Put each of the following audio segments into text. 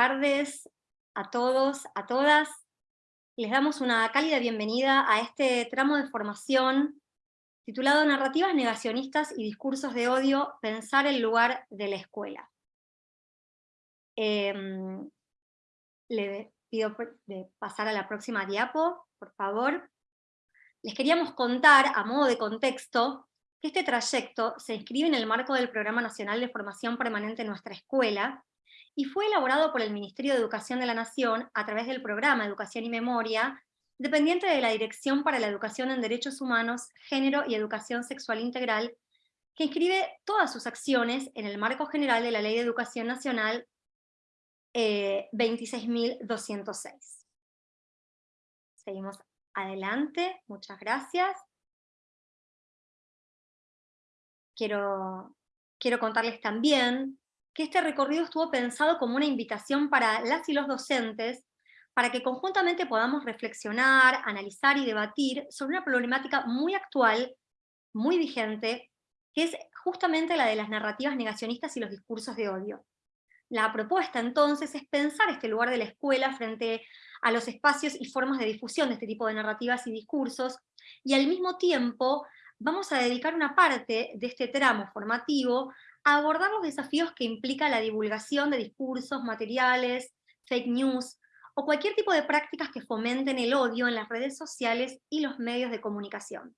tardes a todos, a todas. Les damos una cálida bienvenida a este tramo de formación titulado Narrativas negacionistas y discursos de odio, pensar el lugar de la escuela. Em, le pido pasar a la próxima diapo, por favor. Les queríamos contar, a modo de contexto, que este trayecto se inscribe en el marco del Programa Nacional de Formación Permanente en nuestra escuela, y fue elaborado por el Ministerio de Educación de la Nación a través del programa Educación y Memoria, dependiente de la Dirección para la Educación en Derechos Humanos, Género y Educación Sexual Integral, que inscribe todas sus acciones en el marco general de la Ley de Educación Nacional 26.206. Eh, Seguimos adelante, muchas gracias. Quiero, quiero contarles también que este recorrido estuvo pensado como una invitación para las y los docentes para que conjuntamente podamos reflexionar, analizar y debatir sobre una problemática muy actual, muy vigente, que es justamente la de las narrativas negacionistas y los discursos de odio. La propuesta entonces es pensar este lugar de la escuela frente a los espacios y formas de difusión de este tipo de narrativas y discursos, y al mismo tiempo vamos a dedicar una parte de este tramo formativo abordar los desafíos que implica la divulgación de discursos, materiales, fake news, o cualquier tipo de prácticas que fomenten el odio en las redes sociales y los medios de comunicación.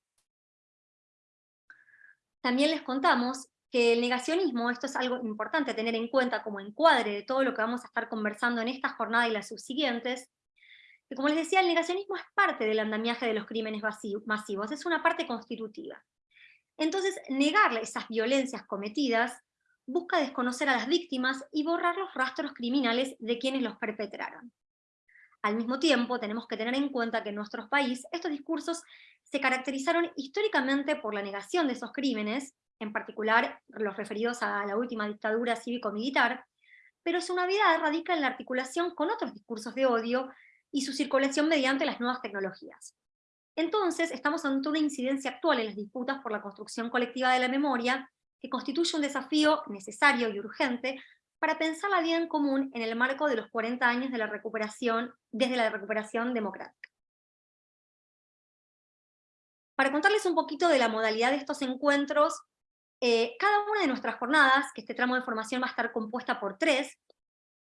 También les contamos que el negacionismo, esto es algo importante tener en cuenta como encuadre de todo lo que vamos a estar conversando en esta jornada y las subsiguientes, que como les decía, el negacionismo es parte del andamiaje de los crímenes masivos, es una parte constitutiva. Entonces, negar esas violencias cometidas busca desconocer a las víctimas y borrar los rastros criminales de quienes los perpetraron. Al mismo tiempo, tenemos que tener en cuenta que en nuestro país estos discursos se caracterizaron históricamente por la negación de esos crímenes, en particular los referidos a la última dictadura cívico-militar, pero su navidad radica en la articulación con otros discursos de odio y su circulación mediante las nuevas tecnologías. Entonces, estamos ante una incidencia actual en las disputas por la construcción colectiva de la memoria, que constituye un desafío necesario y urgente para pensar la vida en común en el marco de los 40 años de la recuperación, desde la recuperación democrática. Para contarles un poquito de la modalidad de estos encuentros, eh, cada una de nuestras jornadas, que este tramo de formación va a estar compuesta por tres,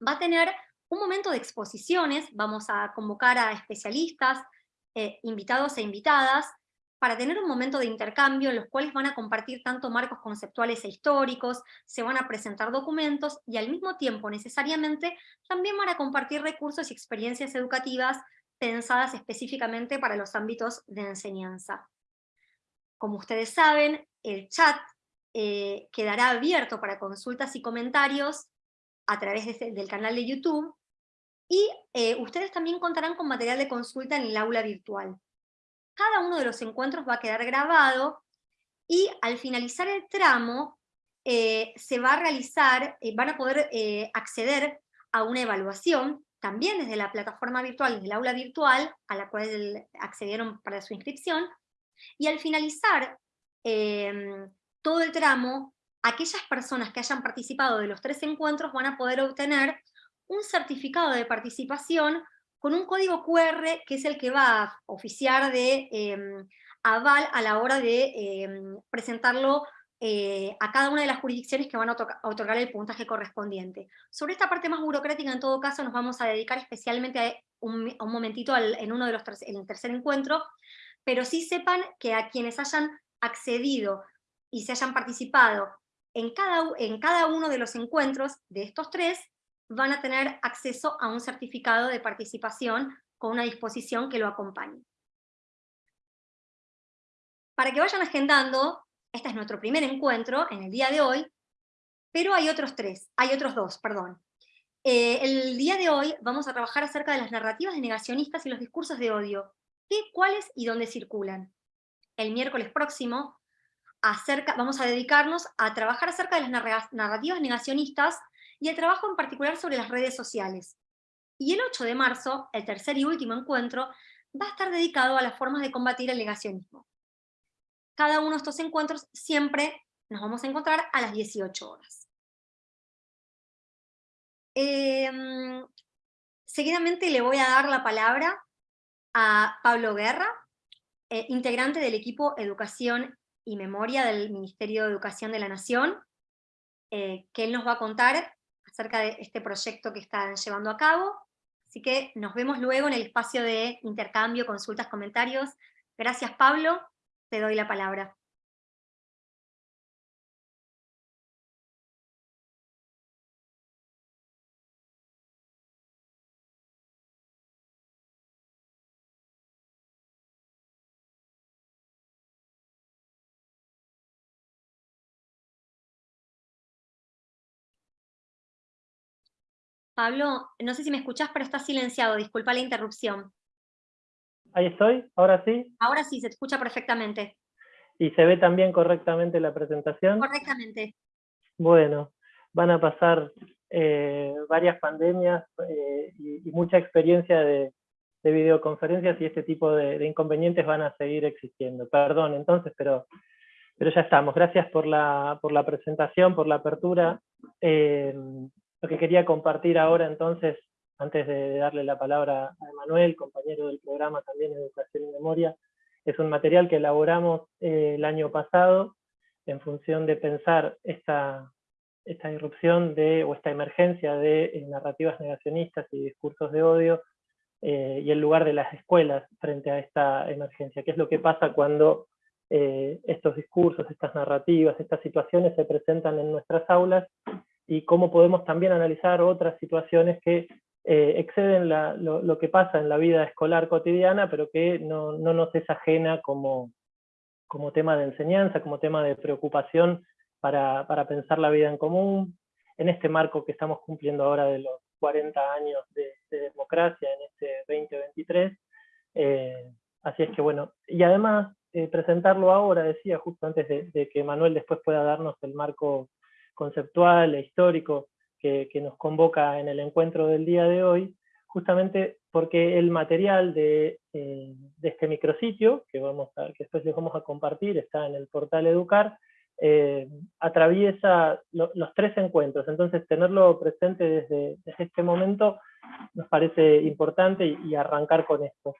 va a tener un momento de exposiciones, vamos a convocar a especialistas, eh, invitados e invitadas, para tener un momento de intercambio en los cuales van a compartir tanto marcos conceptuales e históricos, se van a presentar documentos y al mismo tiempo necesariamente también van a compartir recursos y experiencias educativas pensadas específicamente para los ámbitos de enseñanza. Como ustedes saben, el chat eh, quedará abierto para consultas y comentarios a través este, del canal de YouTube, y eh, ustedes también contarán con material de consulta en el aula virtual. Cada uno de los encuentros va a quedar grabado y al finalizar el tramo eh, se va a realizar, eh, van a poder acceder a una evaluación, también desde la plataforma virtual, desde el aula virtual, a la cual accedieron para su inscripción, y al finalizar em, todo el tramo, aquellas personas que hayan participado de los tres encuentros van a poder obtener un certificado de participación con un código QR que es el que va a oficiar de em, aval a la hora de em, presentarlo eh, a cada una de las jurisdicciones que van a, otorgar el puntaje correspondiente. Sobre esta parte más burocrática, en todo caso, nos vamos a dedicar especialmente a un, momentito en uno de los el tercer encuentro, pero sí sepan que a quienes hayan accedido y se hayan participado en cada, en cada uno de los encuentros de estos tres, van a tener acceso a un certificado de participación con una disposición que lo acompañe. Para que vayan agendando, este es nuestro primer encuentro en el día de hoy, pero hay otros tres, hay otros dos, perdón. Eh, el día de hoy vamos a trabajar acerca de las narrativas de negacionistas y los discursos de odio, qué, cuáles y dónde circulan. El miércoles próximo acerca, vamos a dedicarnos a trabajar acerca de las narrativas negacionistas y el trabajo en particular sobre las redes sociales. Y el 8 de marzo, el tercer y último encuentro, va a estar dedicado a las formas de combatir el negacionismo. Cada uno de estos encuentros siempre nos vamos a encontrar a las 18 horas. Em, seguidamente le voy a dar la palabra a Pablo Guerra, eh, integrante del equipo Educación y Memoria del Ministerio de Educación de la Nación, eh, que él nos va a contar acerca de este proyecto que están llevando a cabo. Así que nos vemos luego en el espacio de intercambio, consultas, comentarios. Gracias Pablo, te doy la palabra. Pablo, no sé si me escuchás, pero está silenciado, disculpa la interrupción. Ahí estoy, ahora sí. Ahora sí, se escucha perfectamente. ¿Y se ve también correctamente la presentación? Correctamente. Bueno, van a pasar eh, varias pandemias eh, y, mucha experiencia de, videoconferencias y este tipo de, inconvenientes van a seguir existiendo. Perdón, entonces, pero, pero ya estamos. Gracias por la, por la presentación, por la apertura. Eh, lo que quería compartir ahora entonces, antes de darle la palabra a Emanuel, compañero del programa también Educación y Memoria, es un material que elaboramos eh, el año pasado en función de pensar esta, esta irrupción de, o esta emergencia de eh, narrativas negacionistas y discursos de odio eh, y el lugar de las escuelas frente a esta emergencia. ¿Qué es lo que pasa cuando estos discursos, estas narrativas, estas situaciones se presentan en nuestras aulas y cómo podemos también analizar otras situaciones que eh, exceden lo, que pasa en la vida escolar cotidiana, pero que no, nos es ajena como, como, tema de enseñanza, como tema de preocupación para, pensar la vida en común, en este marco que estamos cumpliendo ahora de los 40 años de, democracia en este 2023. Eh, así es que bueno, y además eh, presentarlo ahora, decía, justo antes de, de que Manuel después pueda darnos el marco conceptual e histórico que, nos convoca en el encuentro del día de hoy, justamente porque el material de, eh, este micrositio, que, vamos a, que después les vamos a compartir, está en el portal Educar, eh, atraviesa los tres encuentros, entonces tenerlo presente desde, este momento nos parece importante y, arrancar con esto.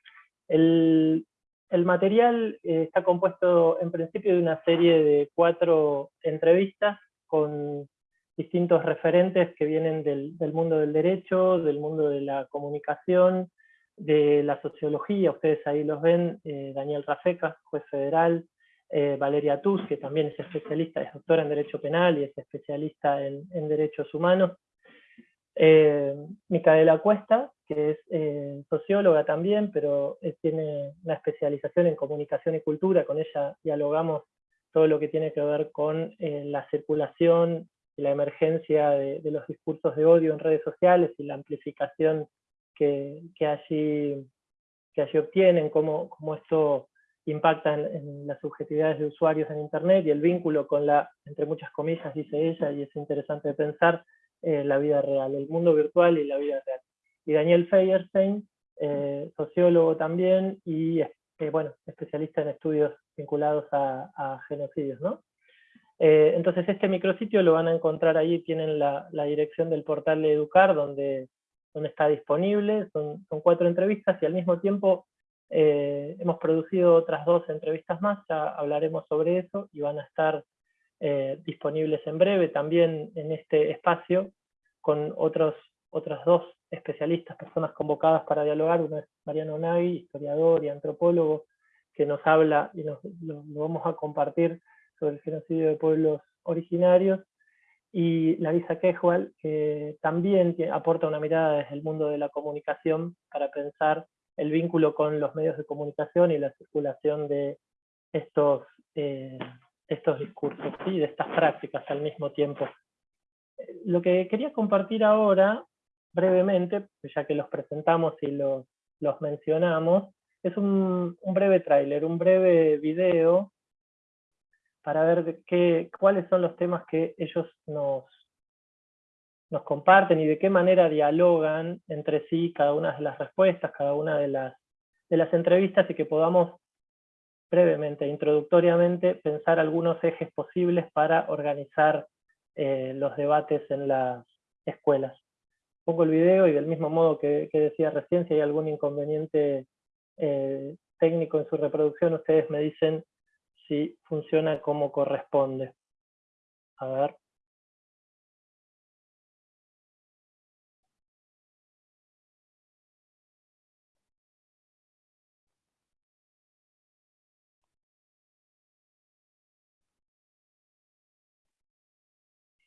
El, el material eh, está compuesto en principio de una serie de cuatro entrevistas con distintos referentes que vienen del, mundo del derecho, del mundo de la comunicación, de la sociología, ustedes ahí los ven, eh, Daniel Rafeca, juez federal, eh, Valeria Tuz, que también es especialista, es doctora en Derecho Penal y es especialista en, Derechos Humanos, eh, Micaela Cuesta, que es socióloga también, pero tiene una especialización en comunicación y cultura, con ella dialogamos todo lo que tiene que ver con eh, la circulación y la emergencia de, los discursos de odio en redes sociales y la amplificación que, allí, que allí obtienen, cómo, cómo esto impacta en, las subjetividades de usuarios en Internet y el vínculo con la, entre muchas comillas, dice ella, y es interesante pensar, eh, la vida real, el mundo virtual y la vida real. Y Daniel Feierstein, eh, sociólogo también, y bueno, especialista en estudios vinculados a, genocidios. ¿no? Eh, entonces este micrositio lo van a encontrar ahí, tienen la, dirección del portal de Educar, donde, donde está disponible, son, son cuatro entrevistas y al mismo tiempo eh, hemos producido otras dos entrevistas más, ya hablaremos sobre eso y van a estar eh, disponibles en breve también en este espacio con otras dos especialistas, personas convocadas para dialogar, uno es Mariano Nagui, historiador y antropólogo, que nos habla y nos, lo, vamos a compartir sobre el genocidio de pueblos originarios, y Larisa Quejual, que también aporta una mirada desde el mundo de la comunicación para pensar el vínculo con los medios de comunicación y la circulación de estos, eh, estos discursos, y de estas prácticas al mismo tiempo. Lo que quería compartir ahora brevemente, ya que los presentamos y los, mencionamos, es un, breve tráiler, un breve video para ver qué, cuáles son los temas que ellos nos, nos comparten y de qué manera dialogan entre sí cada una de las respuestas, cada una de las, de las entrevistas y que podamos brevemente, introductoriamente, pensar algunos ejes posibles para organizar eh, los debates en las escuelas. Pongo el video y del mismo modo que, decía recién, si hay algún inconveniente eh, técnico en su reproducción, ustedes me dicen si funciona como corresponde. A ver.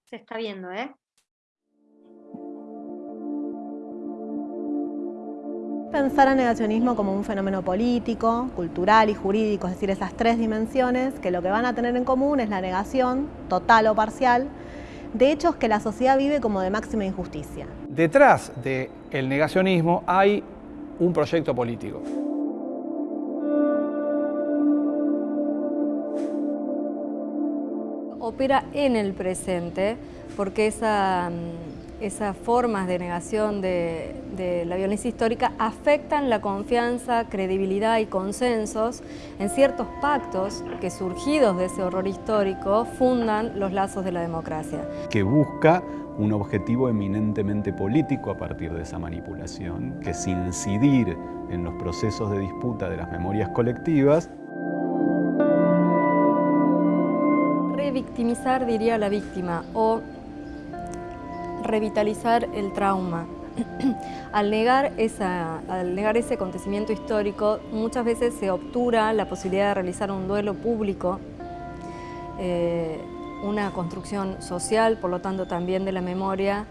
Se está viendo, ¿eh? Pensar al negacionismo como un fenómeno político, cultural y jurídico, es decir, esas tres dimensiones que lo que van a tener en común es la negación, total o parcial, de hechos que la sociedad vive como de máxima injusticia. Detrás del negacionismo hay un proyecto político. opera en el presente, porque esa, mm, esas formas de negación de, la violencia histórica afectan la confianza, credibilidad y consensos en ciertos pactos que surgidos de ese horror histórico fundan los lazos de la democracia. Que busca un objetivo eminentemente político a partir de esa manipulación, que es incidir en los procesos de disputa de las memorias colectivas victimizar, diría la víctima, o revitalizar el trauma. al, negar esa, al negar ese acontecimiento histórico, muchas veces se obtura la posibilidad de realizar un duelo público, eh, una construcción social, por lo tanto también de la memoria,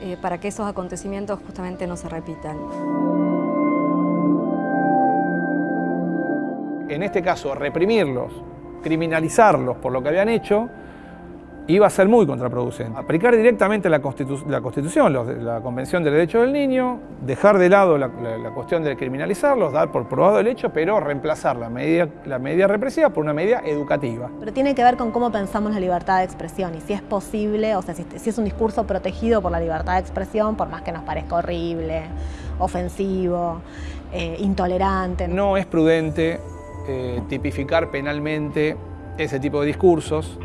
eh, para que esos acontecimientos justamente no se repitan. En este caso, reprimirlos criminalizarlos por lo que habían hecho, iba a ser muy contraproducente. Aplicar directamente la, Constitución, la Convención del Derecho del Niño, dejar de lado la, cuestión de criminalizarlos, dar por probado el hecho, pero reemplazar la medida, la medida represiva por una medida educativa. Pero tiene que ver con cómo pensamos la libertad de expresión y si es posible, o sea, si, es un discurso protegido por la libertad de expresión, por más que nos parezca horrible, ofensivo, eh, intolerante. No es prudente eh, tipificar penalmente ese tipo de discursos,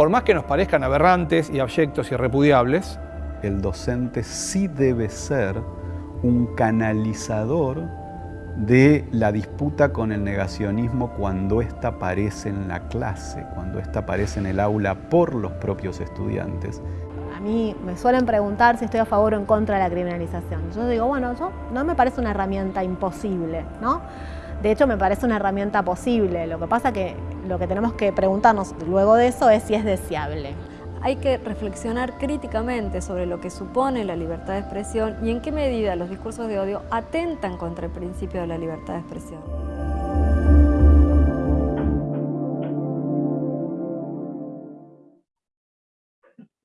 por más que nos parezcan aberrantes y abyectos y repudiables. El docente sí debe ser un canalizador de la disputa con el negacionismo cuando ésta aparece en la clase, cuando ésta aparece en el aula por los propios estudiantes. A mí me suelen preguntar si estoy a favor o en contra de la criminalización. Yo digo, bueno, eso no me parece una herramienta imposible, ¿no? De hecho, me parece una herramienta posible. Lo que pasa que lo que tenemos que preguntarnos luego de eso es si es deseable. Hay que reflexionar críticamente sobre lo que supone la libertad de expresión y en qué medida los discursos de odio atentan contra el principio de la libertad de expresión.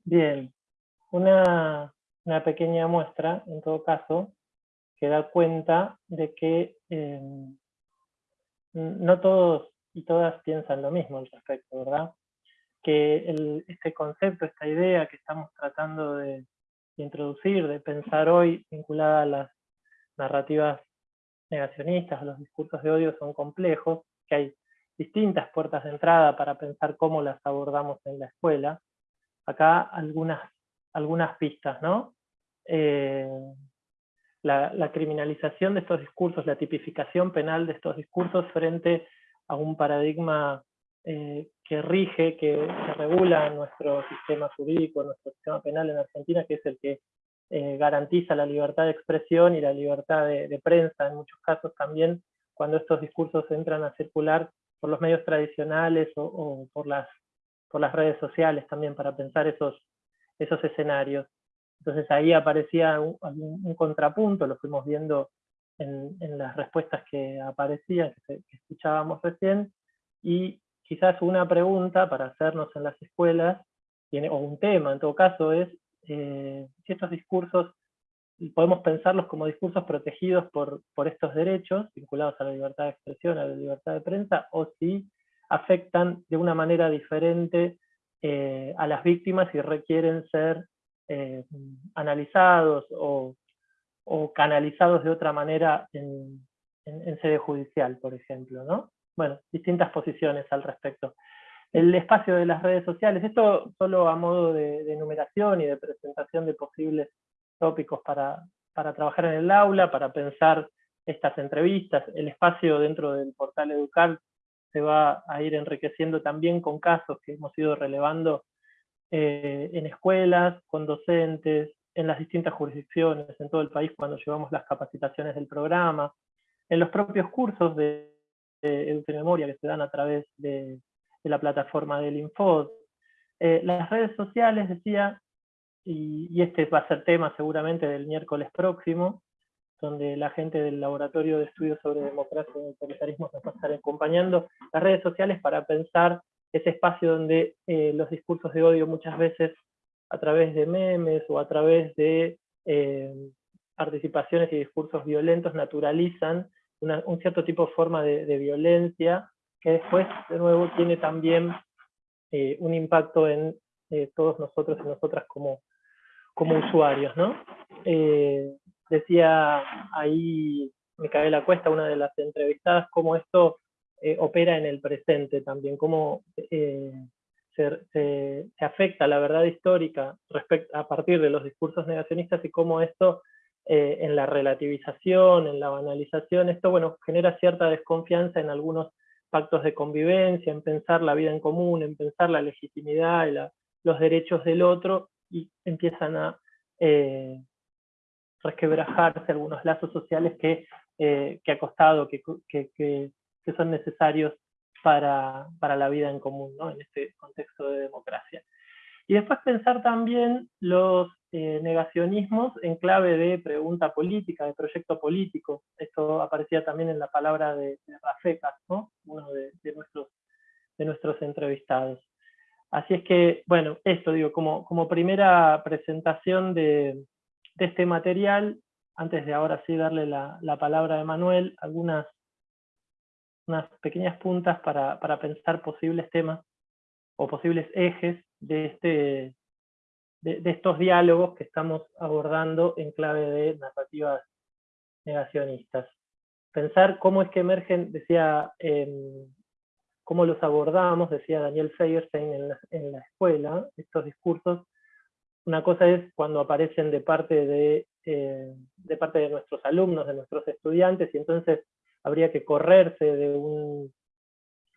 Bien, una, pequeña muestra, en todo caso, que da cuenta de que eh, no todos y todas piensan lo mismo al respecto, ¿verdad? Que este concepto, esta idea que estamos tratando de, introducir, de pensar hoy vinculada a las narrativas negacionistas, a los discursos de odio son complejos, que hay distintas puertas de entrada para pensar cómo las abordamos en la escuela. Acá algunas, algunas pistas, ¿no? Eh, la, criminalización de estos discursos, la tipificación penal de estos discursos frente a un paradigma eh, que rige, que, regula nuestro sistema jurídico, nuestro sistema penal en Argentina, que es el que eh, garantiza la libertad de expresión y la libertad de, prensa, en muchos casos también, cuando estos discursos entran a circular por los medios tradicionales o, por, las, por las redes sociales también, para pensar esos, esos escenarios. Entonces ahí aparecía un, contrapunto, lo fuimos viendo en, las respuestas que aparecían, que, escuchábamos recién, y quizás una pregunta para hacernos en las escuelas, o un tema en todo caso, es eh, si estos discursos podemos pensarlos como discursos protegidos por, por estos derechos, vinculados a la libertad de expresión, a la libertad de prensa, o si afectan de una manera diferente eh, a las víctimas y requieren ser eh, analizados o, canalizados de otra manera en, sede judicial, por ejemplo. ¿no? Bueno, distintas posiciones al respecto. El espacio de las redes sociales, esto solo a modo de, de enumeración y de presentación de posibles tópicos para, para trabajar en el aula, para pensar estas entrevistas. El espacio dentro del portal Educar se va a ir enriqueciendo también con casos que hemos ido relevando eh, en escuelas, con docentes, en las distintas jurisdicciones, en todo el país cuando llevamos las capacitaciones del programa, en los propios cursos de, de Memoria que se dan a través de, la plataforma del Infod. Eh, las redes sociales, decía, y, y, este va a ser tema seguramente del miércoles próximo, donde la gente del Laboratorio de Estudios sobre Democracia y Autoritarismo nos va a estar acompañando, las redes sociales para pensar ese espacio donde eh, los discursos de odio muchas veces a través de memes o a través de eh, participaciones y discursos violentos naturalizan un cierto tipo de forma de, violencia que después, de nuevo, tiene también eh, un impacto en todos nosotros y nosotras como, como usuarios. ¿no? decía ahí Micaela Cuesta, una de las entrevistadas, cómo esto eh, opera en el presente también, cómo eh, se, afecta la verdad histórica a partir de los discursos negacionistas y cómo esto eh, en la relativización, en la banalización, esto bueno, genera cierta desconfianza en algunos pactos de convivencia, en pensar la vida en común, en pensar la legitimidad y los derechos del otro, y empiezan a resquebrajarse algunos lazos sociales que, que ha costado, que, que, que son necesarios para, para la vida en común, ¿no? en este contexto de democracia. Y después pensar también los eh, negacionismos en clave de pregunta política, de proyecto político. Esto aparecía también en la palabra de, de Rafecas, ¿no? uno de, nuestros, de nuestros entrevistados. Así es que, bueno, esto digo, como, como primera presentación de, de este material, antes de ahora sí darle la, la palabra a Manuel, algunas unas pequeñas puntas para, pensar posibles temas o posibles ejes de, este, de, estos diálogos que estamos abordando en clave de narrativas negacionistas. Pensar cómo es que emergen, decía, em, cómo los abordamos, decía Daniel Feierstein en la, en la, escuela, estos discursos. Una cosa es cuando aparecen de parte de, eh, de parte de nuestros alumnos, de nuestros estudiantes, y entonces habría que correrse de,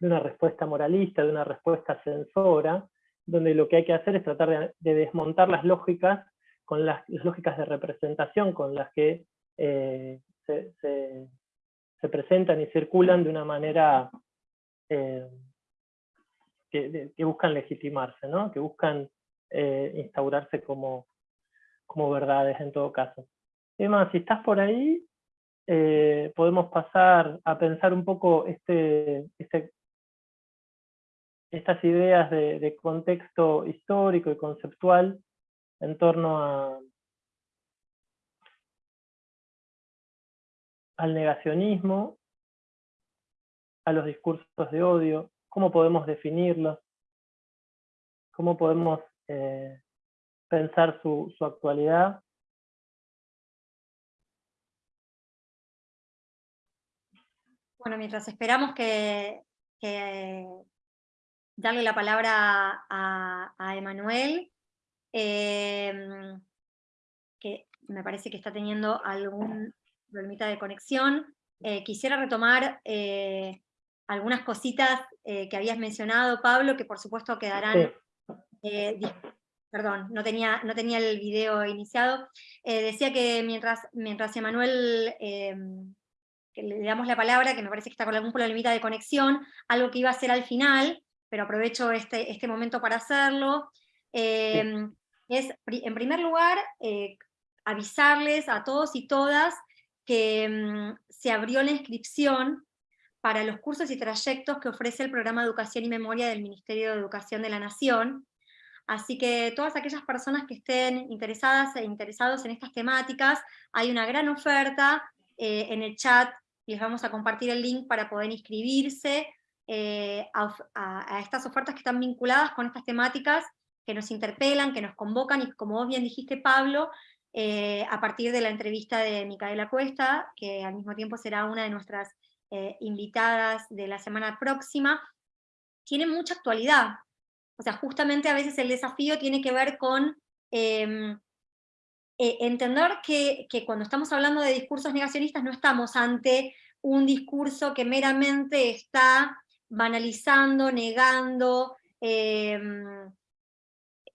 una respuesta moralista, de una respuesta censora, donde lo que hay que hacer es tratar de, desmontar las lógicas, con las, lógicas de representación con las que eh, se, presentan y circulan de una manera eh, que, buscan legitimarse, ¿no? que buscan eh, instaurarse como, como verdades en todo caso. Emma, si estás por ahí, eh, podemos pasar a pensar un poco este, este estas ideas de, contexto histórico y conceptual en torno a, al negacionismo, a los discursos de odio, cómo podemos definirlos, cómo podemos eh, pensar su, su actualidad Bueno, mientras esperamos que, darle la palabra a, Emanuel, em, que me parece que está teniendo algún problemita de conexión, eh, quisiera retomar eh, algunas cositas eh, que habías mencionado, Pablo, que por supuesto quedarán... perdón, no tenía, no tenía el video iniciado. decía que mientras, mientras Emanuel em, le damos la palabra, que me parece que está con algún problemita de conexión, algo que iba a hacer al final, pero aprovecho este, este momento para hacerlo, em, es, en primer lugar, eh, avisarles a todos y todas que em, se abrió la inscripción para los cursos y trayectos que ofrece el programa Educación y Memoria del Ministerio de Educación de la Nación, Así que todas aquellas personas que estén interesadas e interesados en estas temáticas, hay una gran oferta eh, en el chat les vamos a compartir el link para poder inscribirse eh, a, estas ofertas que están vinculadas con estas temáticas que nos interpelan, que nos convocan, y como vos bien dijiste, Pablo, eh, a partir de la entrevista de Micaela Cuesta, que al mismo tiempo será una de nuestras eh, invitadas de la semana próxima, tiene mucha actualidad. O sea, justamente a veces el desafío tiene que ver con em, eh, entender que, cuando estamos hablando de discursos negacionistas no estamos ante un discurso que meramente está banalizando, negando, em,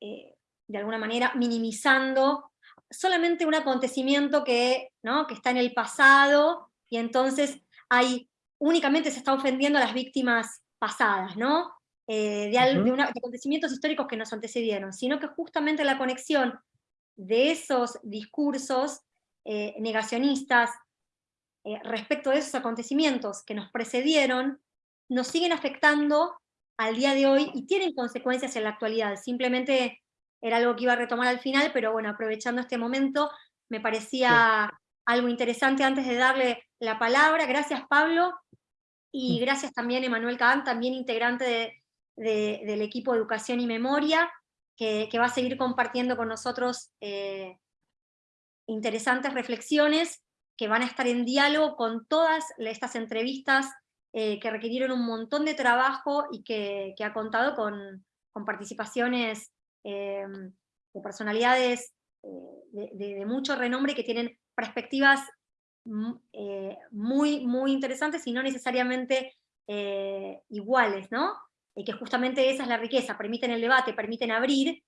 eh, de alguna manera minimizando solamente un acontecimiento que, ¿no? que está en el pasado, y entonces hay, únicamente se está ofendiendo a las víctimas pasadas, ¿no? Eh, de, acontecimientos históricos que nos antecedieron, sino que justamente la conexión de esos discursos eh, negacionistas eh, respecto de esos acontecimientos que nos precedieron, nos siguen afectando al día de hoy y tienen consecuencias en la actualidad. Simplemente era algo que iba a retomar al final, pero bueno, aprovechando este momento, me parecía algo interesante antes de darle la palabra. Gracias Pablo, y gracias también Emanuel Kahn, también integrante del equipo de Educación y Memoria, que, va a seguir compartiendo con nosotros eh, interesantes reflexiones que van a estar en diálogo con todas estas entrevistas eh, que requirieron un montón de trabajo y que, ha contado con, participaciones eh, de personalidades de, mucho renombre que tienen perspectivas muy, muy interesantes y no necesariamente iguales, ¿no? Y que justamente esa es la riqueza, permiten el debate, permiten abrir,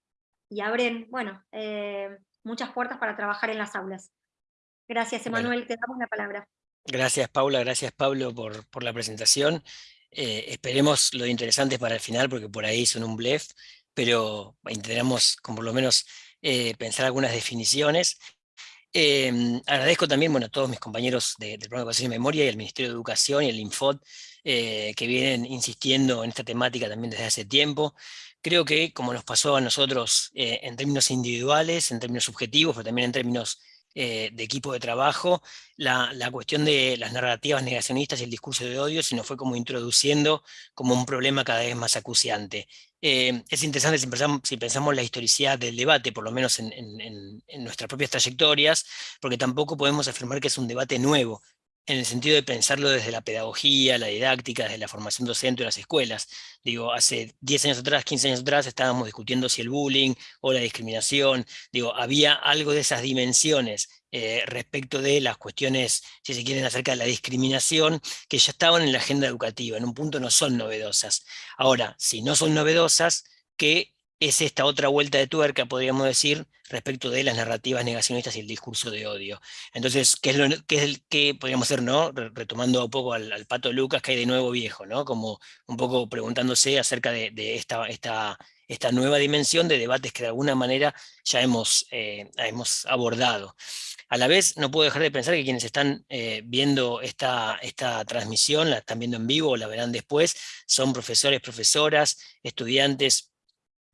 y abren, bueno, eh, muchas puertas para trabajar en las aulas. Gracias, Emanuel, te damos la palabra. Gracias, Paula, gracias, Pablo, por, por la presentación. Eh, esperemos lo interesante para el final, porque por ahí son un blef, pero intentaremos, con por lo menos, eh, pensar algunas definiciones. agradezco también bueno, a todos mis compañeros del Programa de Educación y Memoria y al Ministerio de Educación y el Infod eh, que vienen insistiendo en esta temática también desde hace tiempo. Creo que, como nos pasó a nosotros eh, en términos individuales, en términos subjetivos, pero también en términos eh, de equipo de trabajo, la, cuestión de las narrativas negacionistas y el discurso de odio se nos fue como introduciendo como un problema cada vez más acuciante. es interesante si pensamos, si pensamos, la historicidad del debate, por lo menos en, en, nuestras propias trayectorias, porque tampoco podemos afirmar que es un debate nuevo en el sentido de pensarlo desde la pedagogía, la didáctica, desde la formación docente de las escuelas. Digo, hace 10 años atrás, 15 años atrás, estábamos discutiendo si el bullying o la discriminación, digo, había algo de esas dimensiones eh, respecto de las cuestiones, si se quieren, acerca de la discriminación, que ya estaban en la agenda educativa, en un punto no son novedosas. Ahora, si no son novedosas, ¿qué es esta otra vuelta de tuerca, podríamos decir, respecto de las narrativas negacionistas y el discurso de odio. Entonces, ¿qué es qué es el, podríamos hacer, no? Retomando un poco al, pato Lucas, que hay de nuevo viejo, ¿no? Como un poco preguntándose acerca de, esta, esta, esta nueva dimensión de debates que de alguna manera ya hemos, eh, hemos abordado. A la vez, no puedo dejar de pensar que quienes están eh, viendo esta, esta transmisión, la están viendo en vivo o la verán después, son profesores, profesoras, estudiantes,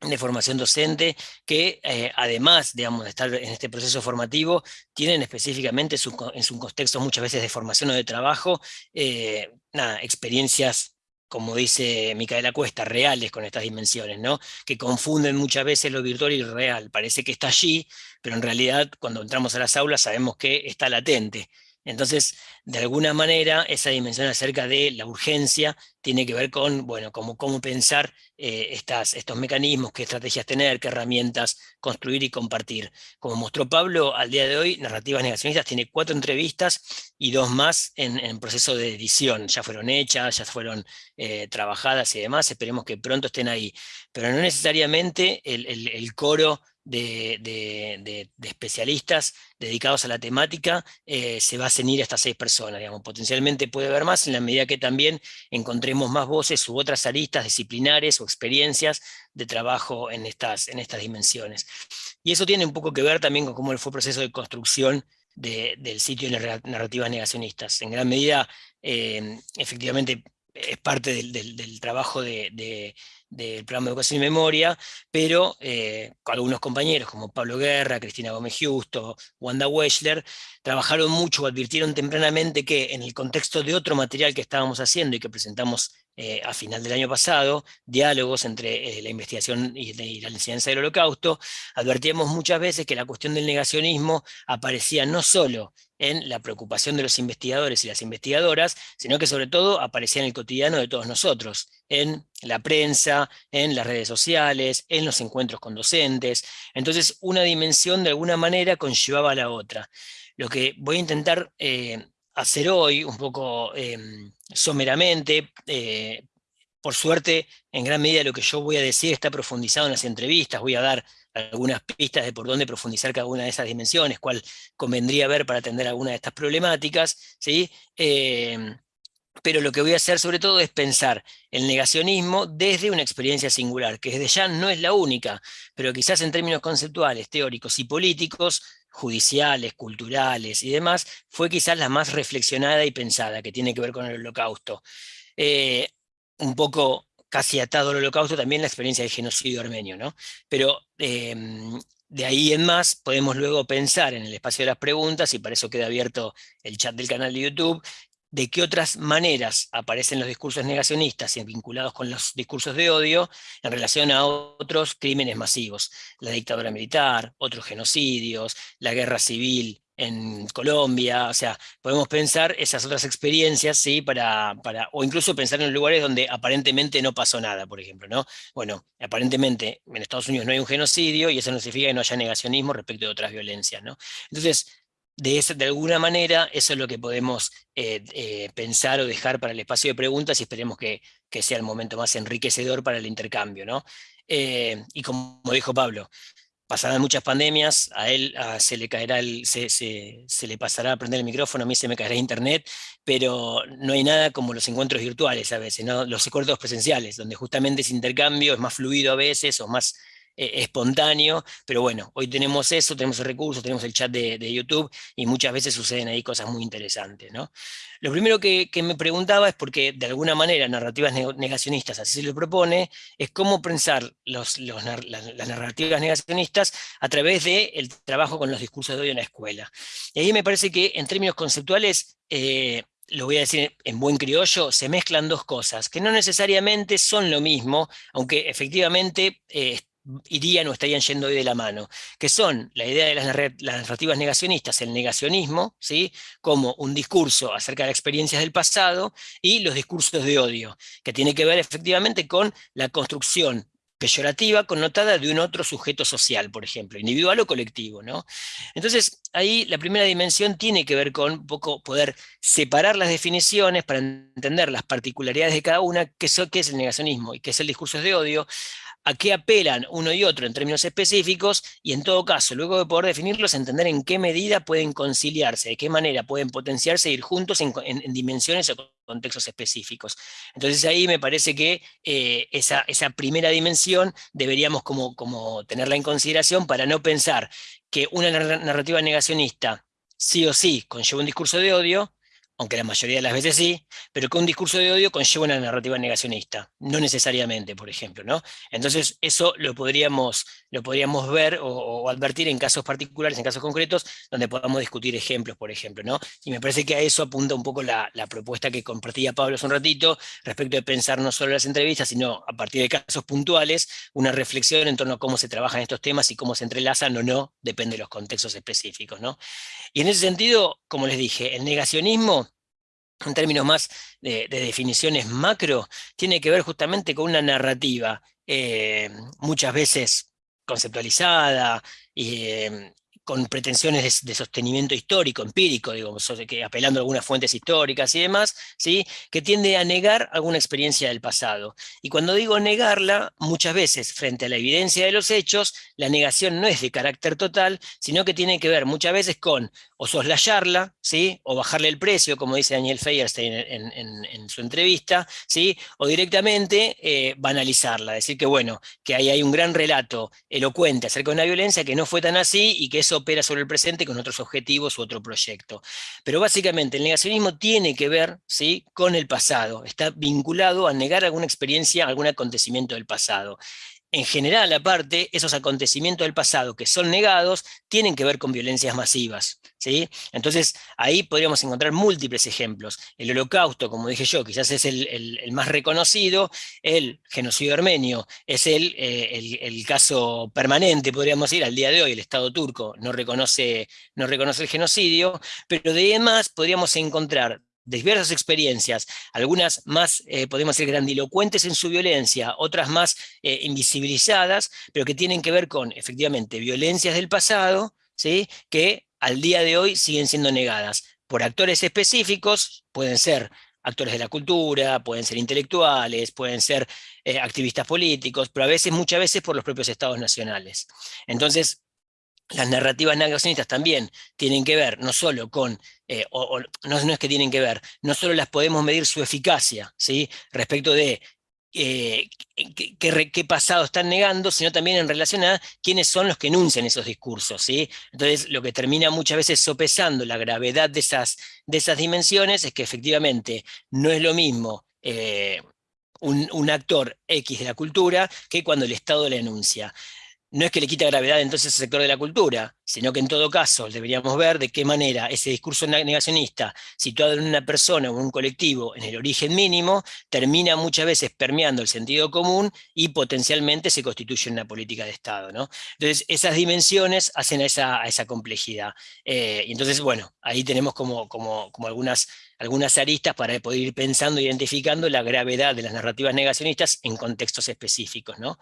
de formación docente que eh, además digamos, de estar en este proceso formativo, tienen específicamente en su contexto muchas veces de formación o de trabajo, eh, nada, experiencias como dice Micaela Cuesta, reales con estas dimensiones, ¿no? que confunden muchas veces lo virtual y lo real. Parece que está allí, pero en realidad cuando entramos a las aulas sabemos que está latente. Entonces, de alguna manera, esa dimensión acerca de la urgencia tiene que ver con, bueno, cómo, pensar eh, estas, estos mecanismos, qué estrategias tener, qué herramientas construir y compartir. Como mostró Pablo, al día de hoy, Narrativas Negacionistas tiene cuatro entrevistas y dos más en, proceso de edición. Ya fueron hechas, ya fueron eh, trabajadas y demás, esperemos que pronto estén ahí. Pero no necesariamente el coro de, especialistas dedicados a la temática eh, se va a ceñir a estas seis personas. Digamos. Potencialmente puede haber más en la medida que también encontremos más voces u otras aristas disciplinares o experiencias de trabajo en estas, en estas dimensiones. Y eso tiene un poco que ver también con cómo fue el proceso de construcción del sitio de narrativas negacionistas. En gran medida, eh, efectivamente, es parte del, trabajo de, del programa de educación y memoria, pero eh, algunos compañeros como Pablo Guerra, Cristina Gómez Justo, Wanda Weschler, trabajaron mucho, advirtieron tempranamente que en el contexto de otro material que estábamos haciendo y que presentamos eh, a final del año pasado, diálogos entre eh, la investigación y, la enseñanza del holocausto, advertíamos muchas veces que la cuestión del negacionismo aparecía no solo en la preocupación de los investigadores y las investigadoras, sino que sobre todo aparecía en el cotidiano de todos nosotros, en la prensa, en las redes sociales, en los encuentros con docentes. Entonces, una dimensión de alguna manera conllevaba a la otra. Lo que voy a intentar eh, hacer hoy, un poco em, someramente, eh, por suerte, en gran medida lo que yo voy a decir está profundizado en las entrevistas, voy a dar algunas pistas de por dónde profundizar cada una de esas dimensiones, cuál convendría ver para atender alguna de estas problemáticas, ¿sí? Em, pero lo que voy a hacer sobre todo es pensar el negacionismo desde una experiencia singular, que desde ya no es la única, pero quizás en términos conceptuales, teóricos y políticos, judiciales, culturales y demás, fue quizás la más reflexionada y pensada, que tiene que ver con el holocausto. Eh, un poco casi atado al holocausto también la experiencia del genocidio armenio, ¿no? Pero em, de ahí en más podemos luego pensar en el espacio de las preguntas, y para eso queda abierto el chat del canal de YouTube, de qué otras maneras aparecen los discursos negacionistas y vinculados con los discursos de odio en relación a otros crímenes masivos. La dictadura militar, otros genocidios, la guerra civil en Colombia, o sea, podemos pensar esas otras experiencias, ¿sí? Para, para, o incluso pensar en lugares donde aparentemente no pasó nada, por ejemplo, ¿no? Bueno, aparentemente en Estados Unidos no hay un genocidio y eso no significa que no haya negacionismo respecto de otras violencias, ¿no? Entonces, de, de alguna manera eso es lo que podemos eh, eh, pensar o dejar para el espacio de preguntas y esperemos que, sea el momento más enriquecedor para el intercambio. ¿no? Eh, y como dijo Pablo, pasarán muchas pandemias, a él se le caerá el, se, se, le pasará a prender el micrófono, a mí se me caerá internet, pero no hay nada como los encuentros virtuales a veces, ¿no? los encuentros presenciales, donde justamente ese intercambio es más fluido a veces o más eh, espontáneo, pero bueno, hoy tenemos eso, tenemos el recurso, tenemos el chat de, YouTube y muchas veces suceden ahí cosas muy interesantes. ¿no? Lo primero que, me preguntaba es porque de alguna manera narrativas negacionistas, así se lo propone, es cómo pensar las, narrativas negacionistas a través del trabajo con los discursos de odio en la escuela. Y ahí me parece que en términos conceptuales, eh, lo voy a decir en buen criollo, se mezclan dos cosas, que no necesariamente son lo mismo, aunque efectivamente eh, irían o estarían yendo hoy de la mano, que son la idea de las, narrativas negacionistas, el negacionismo, ¿sí? como un discurso acerca de experiencias del pasado, y los discursos de odio, que tiene que ver efectivamente con la construcción peyorativa connotada de un otro sujeto social, por ejemplo, individual o colectivo. ¿no? Entonces, ahí la primera dimensión tiene que ver con un poco poder separar las definiciones para entender las particularidades de cada una, qué es el negacionismo y qué es el discurso de odio, a qué apelan uno y otro en términos específicos y en todo caso, luego de poder definirlos, entender en qué medida pueden conciliarse, de qué manera pueden potenciarse e ir juntos en, dimensiones o contextos específicos. Entonces ahí me parece que eh, esa, esa, primera dimensión deberíamos como, como tenerla en consideración para no pensar que una narrativa negacionista sí o sí conlleva un discurso de odio, aunque la mayoría de las veces sí, pero que un discurso de odio conlleva una narrativa negacionista, no necesariamente, por ejemplo, ¿no? Entonces eso lo podríamos, lo podríamos ver o, advertir en casos particulares, en casos concretos, donde podamos discutir ejemplos, por ejemplo, ¿no? Y me parece que a eso apunta un poco la, propuesta que compartía Pablo hace un ratito, respecto de pensar no solo las entrevistas, sino a partir de casos puntuales, una reflexión en torno a cómo se trabajan estos temas y cómo se entrelazan o no, depende de los contextos específicos, ¿no? Y en ese sentido, como les dije, el negacionismo en términos más de, definiciones macro, tiene que ver justamente con una narrativa eh, muchas veces conceptualizada eh, con pretensiones de, sostenimiento histórico, empírico, digamos, apelando a algunas fuentes históricas y demás, ¿sí? que tiende a negar alguna experiencia del pasado. Y cuando digo negarla, muchas veces, frente a la evidencia de los hechos, la negación no es de carácter total, sino que tiene que ver muchas veces con o soslayarla, ¿sí? o bajarle el precio, como dice Daniel Feierstein en, su entrevista, ¿sí? o directamente eh, banalizarla, decir que bueno, que ahí hay un gran relato elocuente acerca de una violencia que no fue tan así y que eso opera sobre el presente con otros objetivos u otro proyecto. Pero básicamente el negacionismo tiene que ver ¿sí? con el pasado, está vinculado a negar alguna experiencia, algún acontecimiento del pasado. En general, aparte, esos acontecimientos del pasado que son negados tienen que ver con violencias masivas. ¿sí? Entonces, ahí podríamos encontrar múltiples ejemplos. El holocausto, como dije yo, quizás es el, más reconocido, el genocidio armenio es el, eh, el, caso permanente, podríamos decir, al día de hoy, el Estado turco no reconoce, no reconoce el genocidio, pero de demás podríamos encontrar diversas experiencias, algunas más, eh, podemos decir, grandilocuentes en su violencia, otras más eh, invisibilizadas, pero que tienen que ver con, efectivamente, violencias del pasado, ¿sí? que al día de hoy siguen siendo negadas por actores específicos, pueden ser actores de la cultura, pueden ser intelectuales, pueden ser eh, activistas políticos, pero a veces, muchas veces por los propios estados nacionales. Entonces, las narrativas negacionistas también tienen que ver no solo con, eh, o, no, es que tienen que ver, no solo las podemos medir su eficacia, ¿sí? respecto de eh, qué, pasado están negando, sino también en relación a quiénes son los que enuncian esos discursos. ¿sí? Entonces, lo que termina muchas veces sopesando la gravedad de esas, de esas dimensiones es que efectivamente no es lo mismo eh, un, un, actor X de la cultura que cuando el Estado la enuncia no es que le quita gravedad entonces al sector de la cultura, sino que en todo caso deberíamos ver de qué manera ese discurso negacionista, situado en una persona o en un colectivo en el origen mínimo, termina muchas veces permeando el sentido común y potencialmente se constituye en una política de Estado. ¿no? Entonces esas dimensiones hacen a esa, complejidad. Eh, y entonces, bueno, ahí tenemos como, algunas aristas para poder ir pensando, identificando la gravedad de las narrativas negacionistas en contextos específicos. ¿no?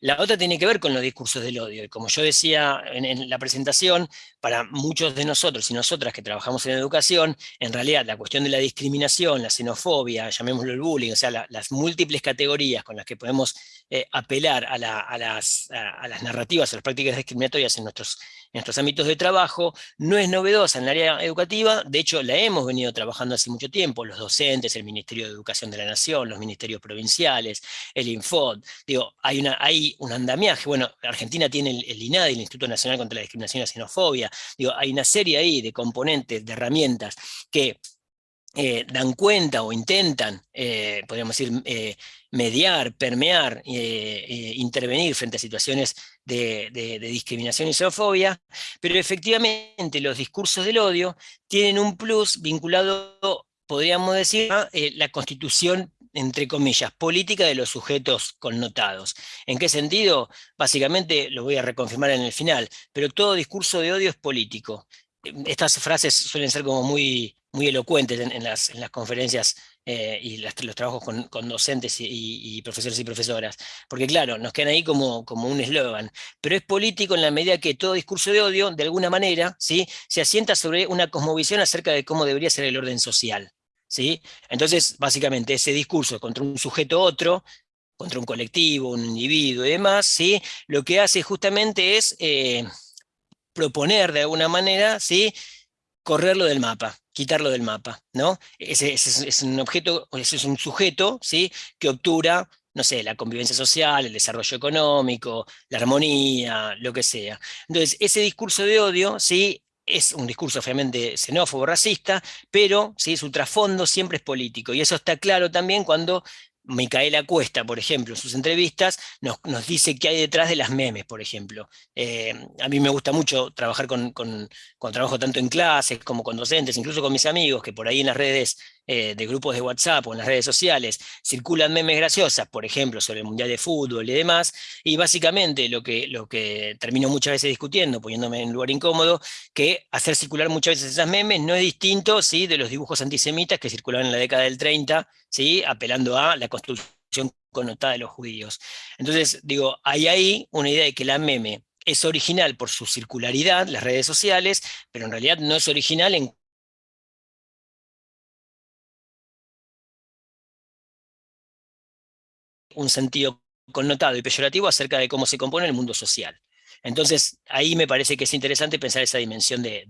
La otra tiene que ver con los discursos del odio. Y como yo decía en, la presentación, para muchos de nosotros y nosotras que trabajamos en educación, en realidad la cuestión de la discriminación, la xenofobia, llamémoslo el bullying, o sea, las múltiples categorías con las que podemos eh, apelar a, las, narrativas, a las prácticas discriminatorias en nuestros, en nuestros ámbitos de trabajo, no es novedosa en el área educativa, de hecho la hemos venido trabajando hace mucho tiempo, los docentes, el Ministerio de Educación de la Nación, los ministerios provinciales, el Infod, digo, hay, un andamiaje, bueno, Argentina tiene el, el, INADI, el Instituto Nacional contra la Discriminación y la Xenofobia, digo, hay una serie ahí de componentes, de herramientas que eh, dan cuenta o intentan, eh, podríamos decir, mediar, permear, intervenir frente a situaciones de, discriminación y xenofobia, pero efectivamente los discursos del odio tienen un plus vinculado, podríamos decir, a la constitución entre comillas, política de los sujetos connotados. ¿En qué sentido? Básicamente, lo voy a reconfirmar en el final, pero todo discurso de odio es político. Estas frases suelen ser como muy, muy elocuentes en, las, en las, conferencias eh, y los trabajos con, docentes y, profesores y profesoras, porque claro, nos quedan ahí como, como un eslogan, pero es político en la medida que todo discurso de odio, de alguna manera, ¿sí? se asienta sobre una cosmovisión acerca de cómo debería ser el orden social. ¿sí? Entonces, básicamente, ese discurso contra un sujeto otro, contra un colectivo, un individuo y demás, ¿sí? lo que hace justamente es eh, proponer de alguna manera, ¿sí? Correrlo del mapa, quitarlo del mapa, ¿no? Ese, es un objeto, ese es un sujeto, ¿sí? Que obtura, no sé, la convivencia social, el desarrollo económico, la armonía, lo que sea. Entonces, ese discurso de odio, ¿sí? es un discurso obviamente xenófobo, racista, pero ¿sí? su trasfondo siempre es político. Y eso está claro también cuando Micaela Cuesta, por ejemplo, en sus entrevistas, nos, dice qué hay detrás de las memes, por ejemplo. Eh, a mí me gusta mucho trabajar con, trabajo tanto en clases como con docentes, incluso con mis amigos, que por ahí en las redes eh, de grupos de WhatsApp o en las redes sociales circulan memes graciosas, por ejemplo, sobre el Mundial de Fútbol y demás, y básicamente lo que, lo que termino muchas veces discutiendo, poniéndome en un lugar incómodo, que hacer circular muchas veces esas memes no es distinto ¿sí? de los dibujos antisemitas que circulaban en la década del 30, ¿sí? apelando a la construcción connotada de los judíos. Entonces, digo, hay ahí una idea de que la meme es original por su circularidad, las redes sociales, pero en realidad no es original en un sentido connotado y peyorativo acerca de cómo se compone el mundo social. Entonces, ahí me parece que es interesante pensar esa dimensión de,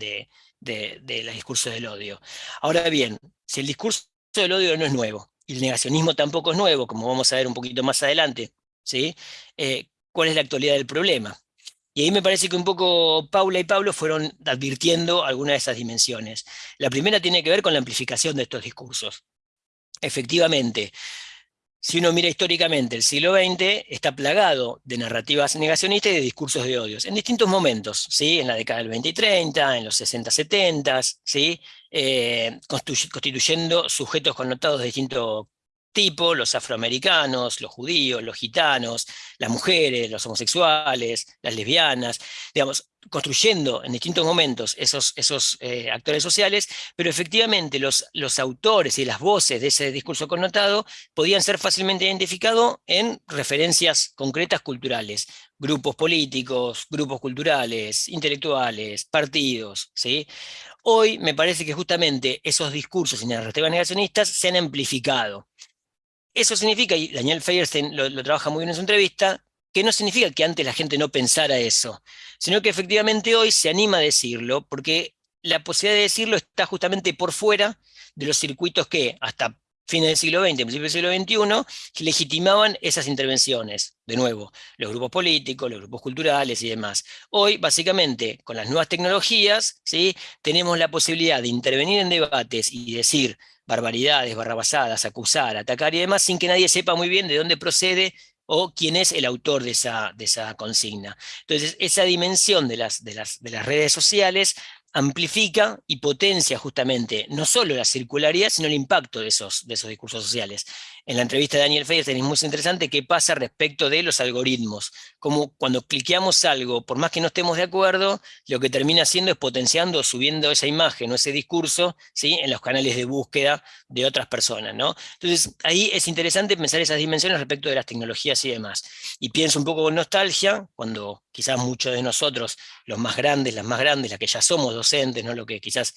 de, los discursos del odio. Ahora bien, si el discurso del odio no es nuevo, y el negacionismo tampoco es nuevo, como vamos a ver un poquito más adelante, ¿sí? Eh, ¿cuál es la actualidad del problema? Y ahí me parece que un poco Paula y Pablo fueron advirtiendo algunas de esas dimensiones. La primera tiene que ver con la amplificación de estos discursos. Efectivamente, si uno mira históricamente el siglo XX, está plagado de narrativas negacionistas y de discursos de odios, en distintos momentos, ¿sí? en la década del 20 y 30, en los 60, 70, ¿sí? Eh, constituyendo sujetos connotados de distinto tipo, los afroamericanos, los judíos, los gitanos, las mujeres, los homosexuales, las lesbianas, digamos, construyendo en distintos momentos esos, esos eh, actores sociales, pero efectivamente los, los autores y las voces de ese discurso connotado podían ser fácilmente identificados en referencias concretas culturales, grupos políticos, grupos culturales, intelectuales, partidos, ¿sí? Hoy me parece que justamente esos discursos y narrativas negacionistas se han amplificado. Eso significa, y Daniel Feierstein lo, trabaja muy bien en su entrevista, que no significa que antes la gente no pensara eso, sino que efectivamente hoy se anima a decirlo, porque la posibilidad de decirlo está justamente por fuera de los circuitos que hasta fines del siglo XX, principios del siglo XXI, legitimaban esas intervenciones. De nuevo, los grupos políticos, los grupos culturales y demás. Hoy, básicamente, con las nuevas tecnologías, ¿sí? tenemos la posibilidad de intervenir en debates y decir barbaridades, barrabasadas, acusar, atacar y demás, sin que nadie sepa muy bien de dónde procede o quién es el autor de esa, consigna. Entonces, esa dimensión de las redes sociales amplifica y potencia justamente no solo la circularidad, sino el impacto de esos, de esos discursos sociales. En la entrevista de Daniel Feyerstein es muy interesante qué pasa respecto de los algoritmos, como cuando cliqueamos algo, por más que no estemos de acuerdo, lo que termina haciendo es potenciando, subiendo esa imagen o ese discurso ¿sí? en los canales de búsqueda de otras personas. ¿no? Entonces ahí es interesante pensar esas dimensiones respecto de las tecnologías y demás. Y pienso un poco con nostalgia, cuando quizás muchos de nosotros, los más grandes, las más grandes, las que ya somos docentes, ¿no? lo que quizás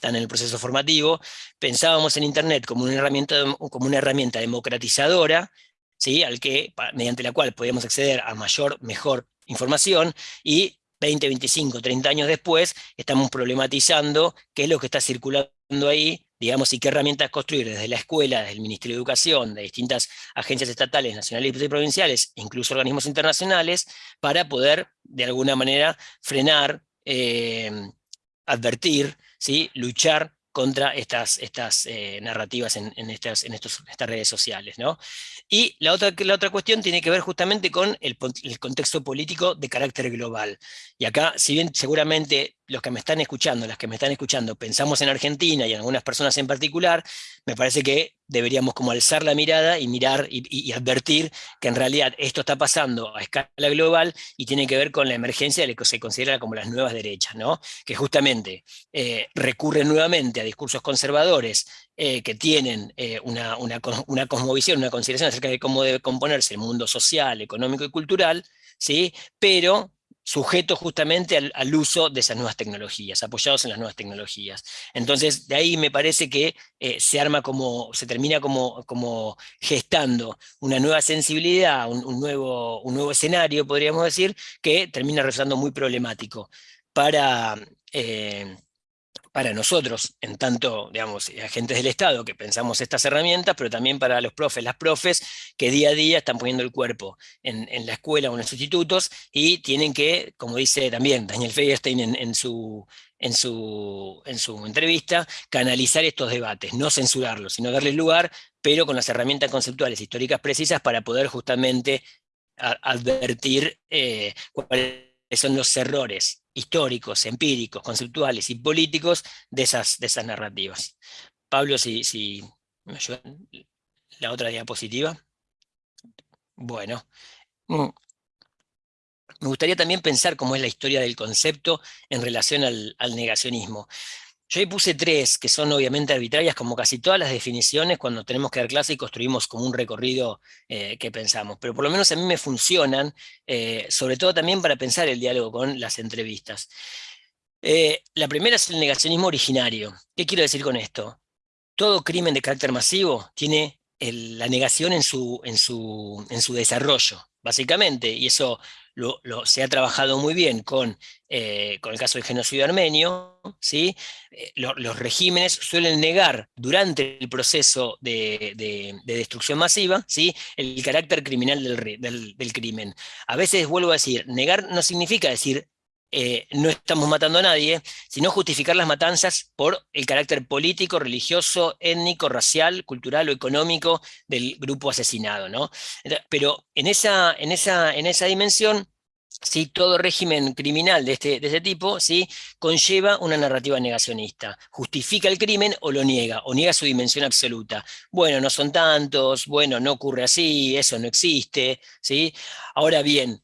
están en el proceso formativo, pensábamos en Internet como una herramienta, como una herramienta democratizadora, ¿sí? Al que, mediante la cual podíamos acceder a mayor, mejor información, y 20, 25, 30 años después, estamos problematizando qué es lo que está circulando ahí, digamos, y qué herramientas construir desde la escuela, desde el Ministerio de Educación, de distintas agencias estatales, nacionales y provinciales, e incluso organismos internacionales, para poder, de alguna manera, frenar, eh, advertir, ¿sí? luchar contra estas, estas eh, narrativas en, estas, en estos, estas redes sociales. ¿no? Y la otra, la otra cuestión tiene que ver justamente con el, el, contexto político de carácter global. Y acá, si bien seguramente los que me están escuchando, las que me están escuchando, pensamos en Argentina y en algunas personas en particular, me parece que deberíamos como alzar la mirada y mirar y, advertir que en realidad esto está pasando a escala global y tiene que ver con la emergencia de lo que se considera como las nuevas derechas, ¿no? que justamente eh, recurren nuevamente a discursos conservadores eh, que tienen eh, una, una, una cosmovisión, una consideración acerca de cómo debe componerse el mundo social, económico y cultural, ¿sí? pero sujetos justamente al, uso de esas nuevas tecnologías, apoyados en las nuevas tecnologías. Entonces, de ahí me parece que eh, se arma como, se termina como, como gestando una nueva sensibilidad, un, nuevo, un nuevo escenario, podríamos decir, que termina resultando muy problemático para... Eh, para nosotros, en tanto, digamos, agentes del Estado que pensamos estas herramientas, pero también para los profes, las profes, que día a día están poniendo el cuerpo en, la escuela o en los institutos y tienen que, como dice también Daniel Feinstein en, su, en, su, en su entrevista, canalizar estos debates, no censurarlos, sino darles lugar, pero con las herramientas conceptuales históricas precisas para poder justamente advertir eh, cuáles son los errores históricos, empíricos, conceptuales y políticos de esas, de esas narrativas. Pablo, si, me ayudan, la otra diapositiva. Bueno, mm. me gustaría también pensar cómo es la historia del concepto en relación al negacionismo. Yo ahí puse tres, que son obviamente arbitrarias, como casi todas las definiciones, cuando tenemos que dar clase y construimos como un recorrido eh, que pensamos. Pero por lo menos a mí me funcionan, eh, sobre todo también para pensar el diálogo con las entrevistas. Eh, la primera es el negacionismo originario. ¿Qué quiero decir con esto? Todo crimen de carácter masivo tiene la negación en su, en, su, en su desarrollo, básicamente, y eso se ha trabajado muy bien con, eh, con el caso del genocidio armenio, ¿sí? Eh, los regímenes suelen negar durante el proceso de, destrucción masiva ¿sí? el carácter criminal del, del, crimen. A veces vuelvo a decir, negar no significa decir eh, no estamos matando a nadie, sino justificar las matanzas por el carácter político, religioso, étnico, racial, cultural o económico del grupo asesinado. ¿no? Pero en esa, en esa, en esa dimensión, ¿sí? todo régimen criminal de este, de este tipo ¿sí? conlleva una narrativa negacionista. Justifica el crimen o lo niega, o niega su dimensión absoluta. Bueno, no son tantos, bueno, no ocurre así, eso no existe. ¿sí? Ahora bien,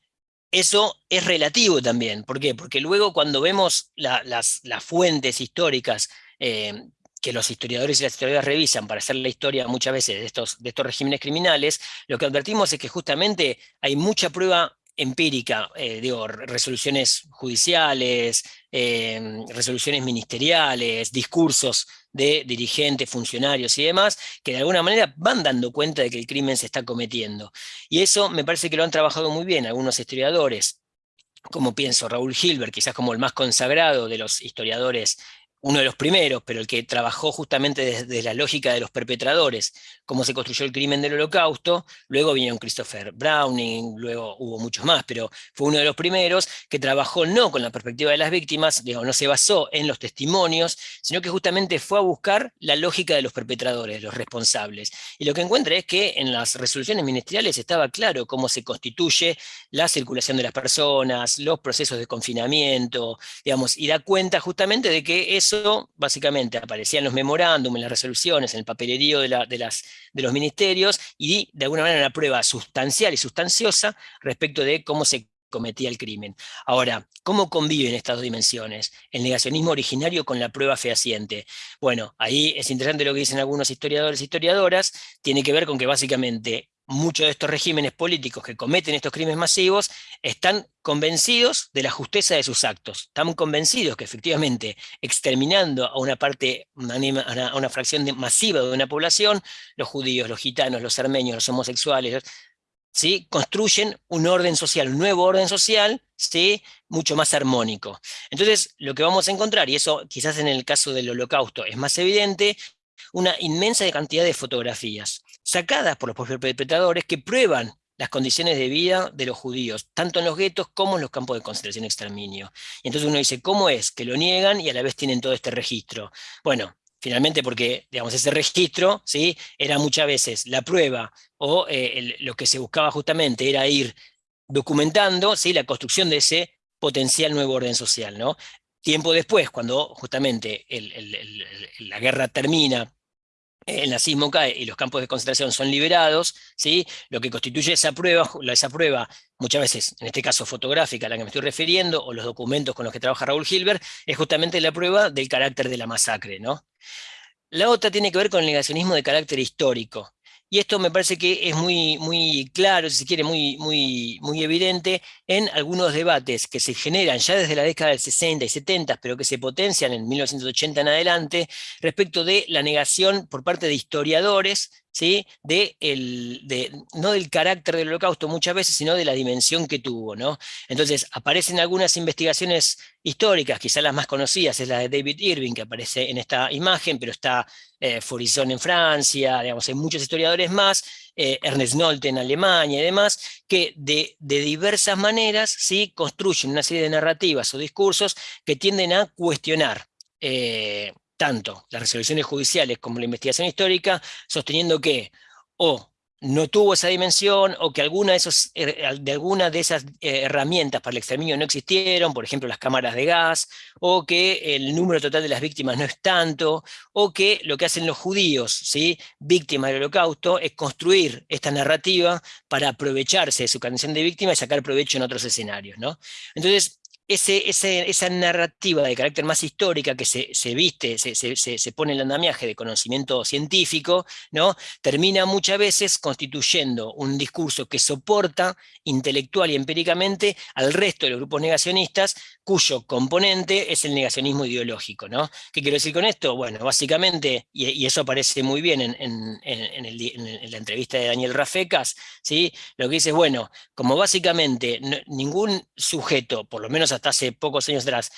eso es relativo también. ¿Por qué? Porque luego cuando vemos las, fuentes históricas eh, que los historiadores y las historiadoras revisan para hacer la historia muchas veces de estos, de estos regímenes criminales, lo que advertimos es que justamente hay mucha prueba empírica, eh, digo, resoluciones judiciales, eh, resoluciones ministeriales, discursos de dirigentes, funcionarios y demás, que de alguna manera van dando cuenta de que el crimen se está cometiendo. Y eso me parece que lo han trabajado muy bien algunos historiadores, como pienso Raúl Hilbert, quizás como el más consagrado de los historiadores uno de los primeros, pero el que trabajó justamente desde la lógica de los perpetradores, cómo se construyó el crimen del holocausto, luego vino Christopher Browning, luego hubo muchos más, pero fue uno de los primeros que trabajó no con la perspectiva de las víctimas, no se basó en los testimonios, sino que justamente fue a buscar la lógica de los perpetradores, los responsables. Y lo que encuentra es que en las resoluciones ministeriales estaba claro cómo se constituye la circulación de las personas, los procesos de confinamiento, digamos, y da cuenta justamente de que eso básicamente aparecía en los memorándum, en las resoluciones, en el papelerío de, las, de los ministerios, y de alguna manera una prueba sustancial y sustanciosa respecto de cómo se cometía el crimen. Ahora, ¿cómo conviven estas dos dimensiones? El negacionismo originario con la prueba fehaciente. Bueno, ahí es interesante lo que dicen algunos historiadores y historiadoras, tiene que ver con que básicamente muchos de estos regímenes políticos que cometen estos crímenes masivos están convencidos de la justeza de sus actos, están convencidos que efectivamente exterminando a una parte, a una, fracción masiva de una población, los judíos, los gitanos, los armenios, los homosexuales, ¿sí? construyen un orden social, un nuevo orden social, ¿sí? mucho más armónico. Entonces, lo que vamos a encontrar, y eso quizás en el caso del holocausto es más evidente, una inmensa cantidad de fotografías, sacadas por los propios perpetradores que prueban las condiciones de vida de los judíos, tanto en los guetos como en los campos de concentración y exterminio. Y entonces uno dice, ¿cómo es que lo niegan y a la vez tienen todo este registro? Bueno, finalmente porque, digamos, ese registro, ¿sí? Era muchas veces la prueba o eh, lo que se buscaba justamente era ir documentando, ¿sí? La construcción de ese potencial nuevo orden social, ¿no? Tiempo después, cuando justamente la guerra termina el nazismo cae y los campos de concentración son liberados, ¿sí? lo que constituye esa prueba, esa prueba, muchas veces, en este caso fotográfica a la que me estoy refiriendo, o los documentos con los que trabaja Raúl Hilbert, es justamente la prueba del carácter de la masacre. ¿no? La otra tiene que ver con el negacionismo de carácter histórico. Y esto me parece que es muy, muy claro, si se quiere, muy, muy, muy evidente en algunos debates que se generan ya desde la década del 60 y 70, pero que se potencian en 1980 en adelante, respecto de la negación por parte de historiadores ¿sí? de el, de, no del carácter del holocausto muchas veces, sino de la dimensión que tuvo. ¿no? Entonces aparecen algunas investigaciones históricas, quizás las más conocidas es la de David Irving, que aparece en esta imagen, pero está eh, en Francia, digamos, hay muchos historiadores más, eh, Ernest Nolte en Alemania y demás, que de, de, diversas maneras ¿sí? construyen una serie de narrativas o discursos que tienden a cuestionar eh, tanto las resoluciones judiciales como la investigación histórica, sosteniendo que o no tuvo esa dimensión o que alguna de, eh, alguna de esas eh, herramientas para el exterminio no existieron, por ejemplo las cámaras de gas, o que el número total de las víctimas no es tanto, o que lo que hacen los judíos, ¿sí? víctimas del holocausto, es construir esta narrativa para aprovecharse de su condición de víctima y sacar provecho en otros escenarios. ¿no? Entonces, esa narrativa de carácter más histórica que se, viste, se, se, pone en el andamiaje de conocimiento científico, ¿no? termina muchas veces constituyendo un discurso que soporta intelectual y empíricamente al resto de los grupos negacionistas, cuyo componente es el negacionismo ideológico. ¿no? ¿Qué quiero decir con esto? Bueno, básicamente, y, eso aparece muy bien en, la entrevista de Daniel Rafecas, ¿sí? lo que dice es, bueno, como básicamente ningún sujeto, por lo menos hasta hace pocos años atrás,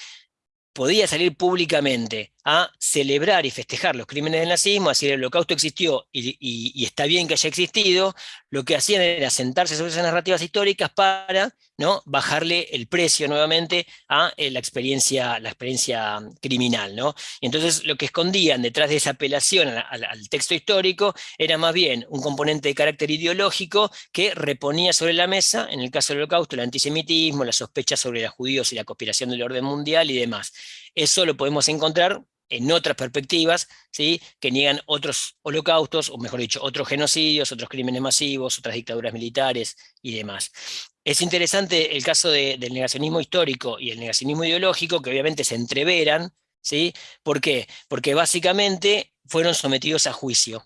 podía salir públicamente a celebrar y festejar los crímenes del nazismo, decir el holocausto existió y, está bien que haya existido, lo que hacían era sentarse sobre esas narrativas históricas para ¿no? bajarle el precio nuevamente a eh, la, experiencia, la experiencia criminal. ¿no? Y entonces lo que escondían detrás de esa apelación al, texto histórico era más bien un componente de carácter ideológico que reponía sobre la mesa, en el caso del holocausto, el antisemitismo, la sospecha sobre los judíos y la conspiración del orden mundial y demás. Eso lo podemos encontrar en otras perspectivas, ¿sí? que niegan otros holocaustos, o mejor dicho, otros genocidios, otros crímenes masivos, otras dictaduras militares y demás. Es interesante el caso del negacionismo histórico y el negacionismo ideológico, que obviamente se entreveran, ¿sí? ¿Por qué? Porque básicamente fueron sometidos a juicio.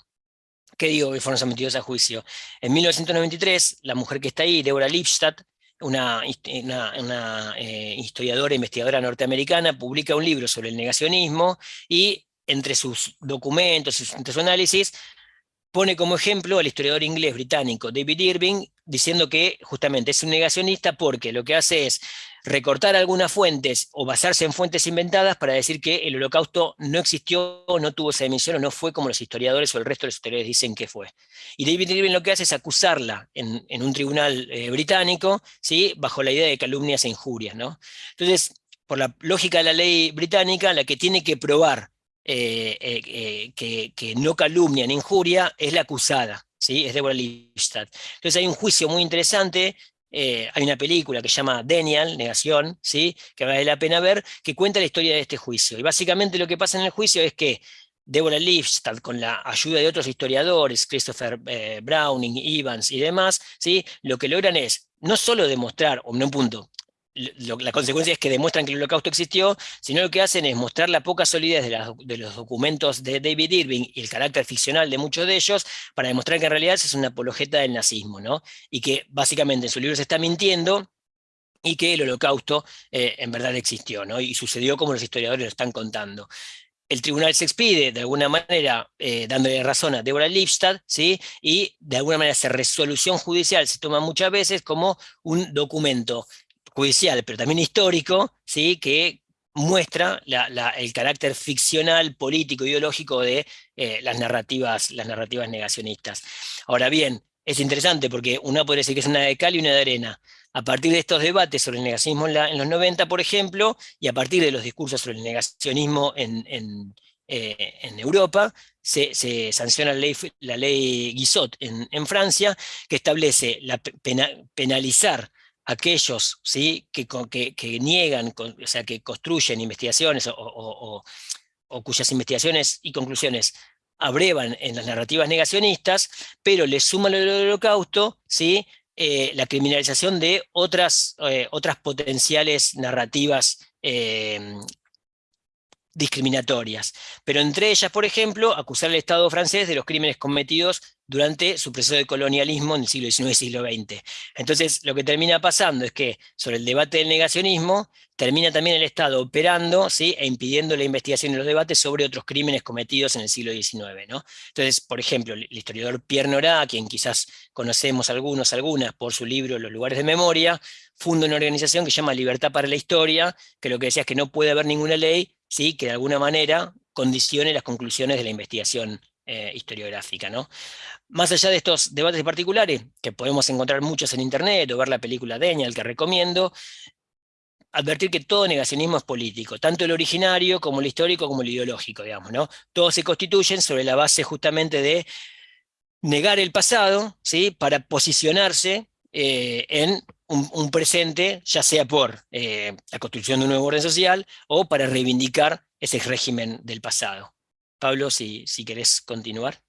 ¿Qué digo que fueron sometidos a juicio? En 1993, la mujer que está ahí, Deborah Lipstadt, una, eh, historiadora investigadora norteamericana, publica un libro sobre el negacionismo y entre sus documentos, entre su análisis, pone como ejemplo al historiador inglés británico David Irving, diciendo que justamente es un negacionista porque lo que hace es recortar algunas fuentes o basarse en fuentes inventadas para decir que el holocausto no existió, no tuvo esa dimensión o no fue como los historiadores o el resto de los historiadores dicen que fue. Y David Irving lo que hace es acusarla en, un tribunal eh, británico, ¿sí? bajo la idea de calumnias e injurias. ¿no? Entonces, por la lógica de la ley británica, la que tiene que probar eh, eh, que, no calumnia ni injuria es la acusada. ¿Sí? es Deborah Lipstadt. Entonces hay un juicio muy interesante eh, hay una película que se llama Daniel, Negación, ¿sí? que vale la pena ver, que cuenta la historia de este juicio. Y básicamente lo que pasa en el juicio es que Deborah Lipstadt, con la ayuda de otros historiadores, Christopher eh, Browning, Evans y demás, ¿sí? lo que logran es no solo demostrar, o no un punto, la consecuencia es que demuestran que el holocausto existió, sino lo que hacen es mostrar la poca solidez de, los documentos de David Irving y el carácter ficcional de muchos de ellos para demostrar que en realidad es una apologeta del nazismo, ¿no? Y que básicamente en su libro se está mintiendo y que el holocausto eh, en verdad existió, ¿no? Y sucedió como los historiadores lo están contando el tribunal se expide de alguna manera eh, dándole razón a Deborah Lipstadt, ¿sí? y de alguna manera esa resolución judicial se toma muchas veces como un documento judicial, pero también histórico, ¿sí? que muestra el carácter ficcional, político, ideológico de eh, las, narrativas, las narrativas negacionistas. Ahora bien, es interesante porque uno puede decir que es una de cal y una de arena. A partir de estos debates sobre el negacionismo en, los 90, por ejemplo, y a partir de los discursos sobre el negacionismo en, eh, Europa, se, sanciona la ley, la ley Guizot en, Francia, que establece la penalizar aquellos ¿sí? que, que, niegan, o sea, que construyen investigaciones o, cuyas investigaciones y conclusiones abrevan en las narrativas negacionistas, pero le suman el holocausto ¿sí? Eh, la criminalización de otras, eh, otras potenciales narrativas eh, discriminatorias. Pero entre ellas, por ejemplo, acusar al Estado francés de los crímenes cometidos durante su proceso de colonialismo en el siglo XIX y siglo XX. Entonces, lo que termina pasando es que sobre el debate del negacionismo, termina también el Estado operando ¿sí? e impidiendo la investigación y los debates sobre otros crímenes cometidos en el siglo XIX. ¿no? Entonces, por ejemplo, el historiador Pierre Nora, quien quizás conocemos algunos, algunas, por su libro Los lugares de memoria, funda una organización que se llama Libertad para la Historia, que lo que decía es que no puede haber ninguna ley ¿sí? que de alguna manera condicione las conclusiones de la investigación eh, historiográfica. ¿no? Más allá de estos debates particulares, que podemos encontrar muchos en internet o ver la película Daniel que recomiendo, advertir que todo negacionismo es político, tanto el originario como el histórico como el ideológico, digamos, ¿no? Todos se constituyen sobre la base justamente de negar el pasado, ¿sí? Para posicionarse eh, en un, presente, ya sea por eh, la construcción de un nuevo orden social o para reivindicar ese régimen del pasado. Pablo, si, si querés continuar.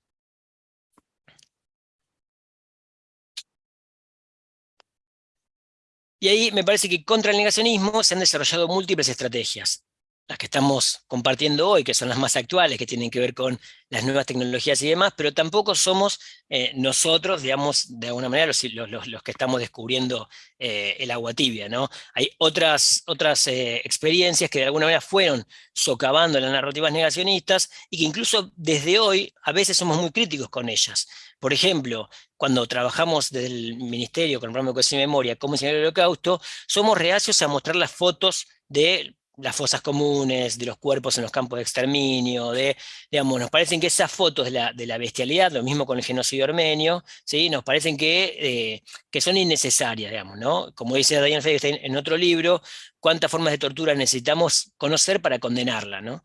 Y ahí me parece que contra el negacionismo se han desarrollado múltiples estrategias las que estamos compartiendo hoy, que son las más actuales, que tienen que ver con las nuevas tecnologías y demás, pero tampoco somos eh, nosotros, digamos, de alguna manera los, los, que estamos descubriendo eh, el agua tibia, ¿no? Hay otras, otras eh, experiencias que de alguna manera fueron socavando las narrativas negacionistas y que incluso desde hoy a veces somos muy críticos con ellas. Por ejemplo, cuando trabajamos desde el Ministerio con el programa de Memoria, como enseñar el holocausto, somos reacios a mostrar las fotos de las fosas comunes, de los cuerpos en los campos de exterminio, de, digamos, nos parecen que esas fotos de la, de la bestialidad, lo mismo con el genocidio armenio, ¿sí? nos parecen que, eh, que son innecesarias, digamos, ¿no? Como dice Diane Feinstein en otro libro, cuántas formas de tortura necesitamos conocer para condenarla, ¿no?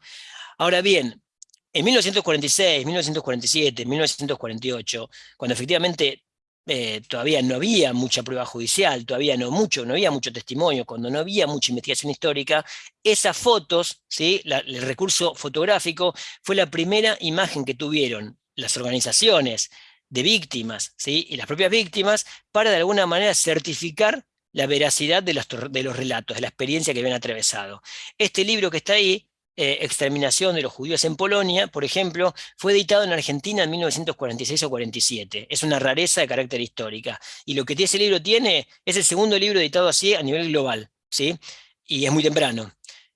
Ahora bien, en 1946, 1947, 1948, cuando efectivamente eh, todavía no había mucha prueba judicial, todavía no, mucho, no había mucho testimonio, cuando no había mucha investigación histórica, esas fotos, ¿sí? el recurso fotográfico fue la primera imagen que tuvieron las organizaciones de víctimas ¿sí? y las propias víctimas para de alguna manera certificar la veracidad de los, de los relatos, de la experiencia que habían atravesado. Este libro que está ahí eh, exterminación de los judíos en Polonia, por ejemplo, fue editado en Argentina en 1946 o 47. Es una rareza de carácter histórica. Y lo que ese libro tiene es el segundo libro editado así a nivel global, ¿sí? Y es muy temprano.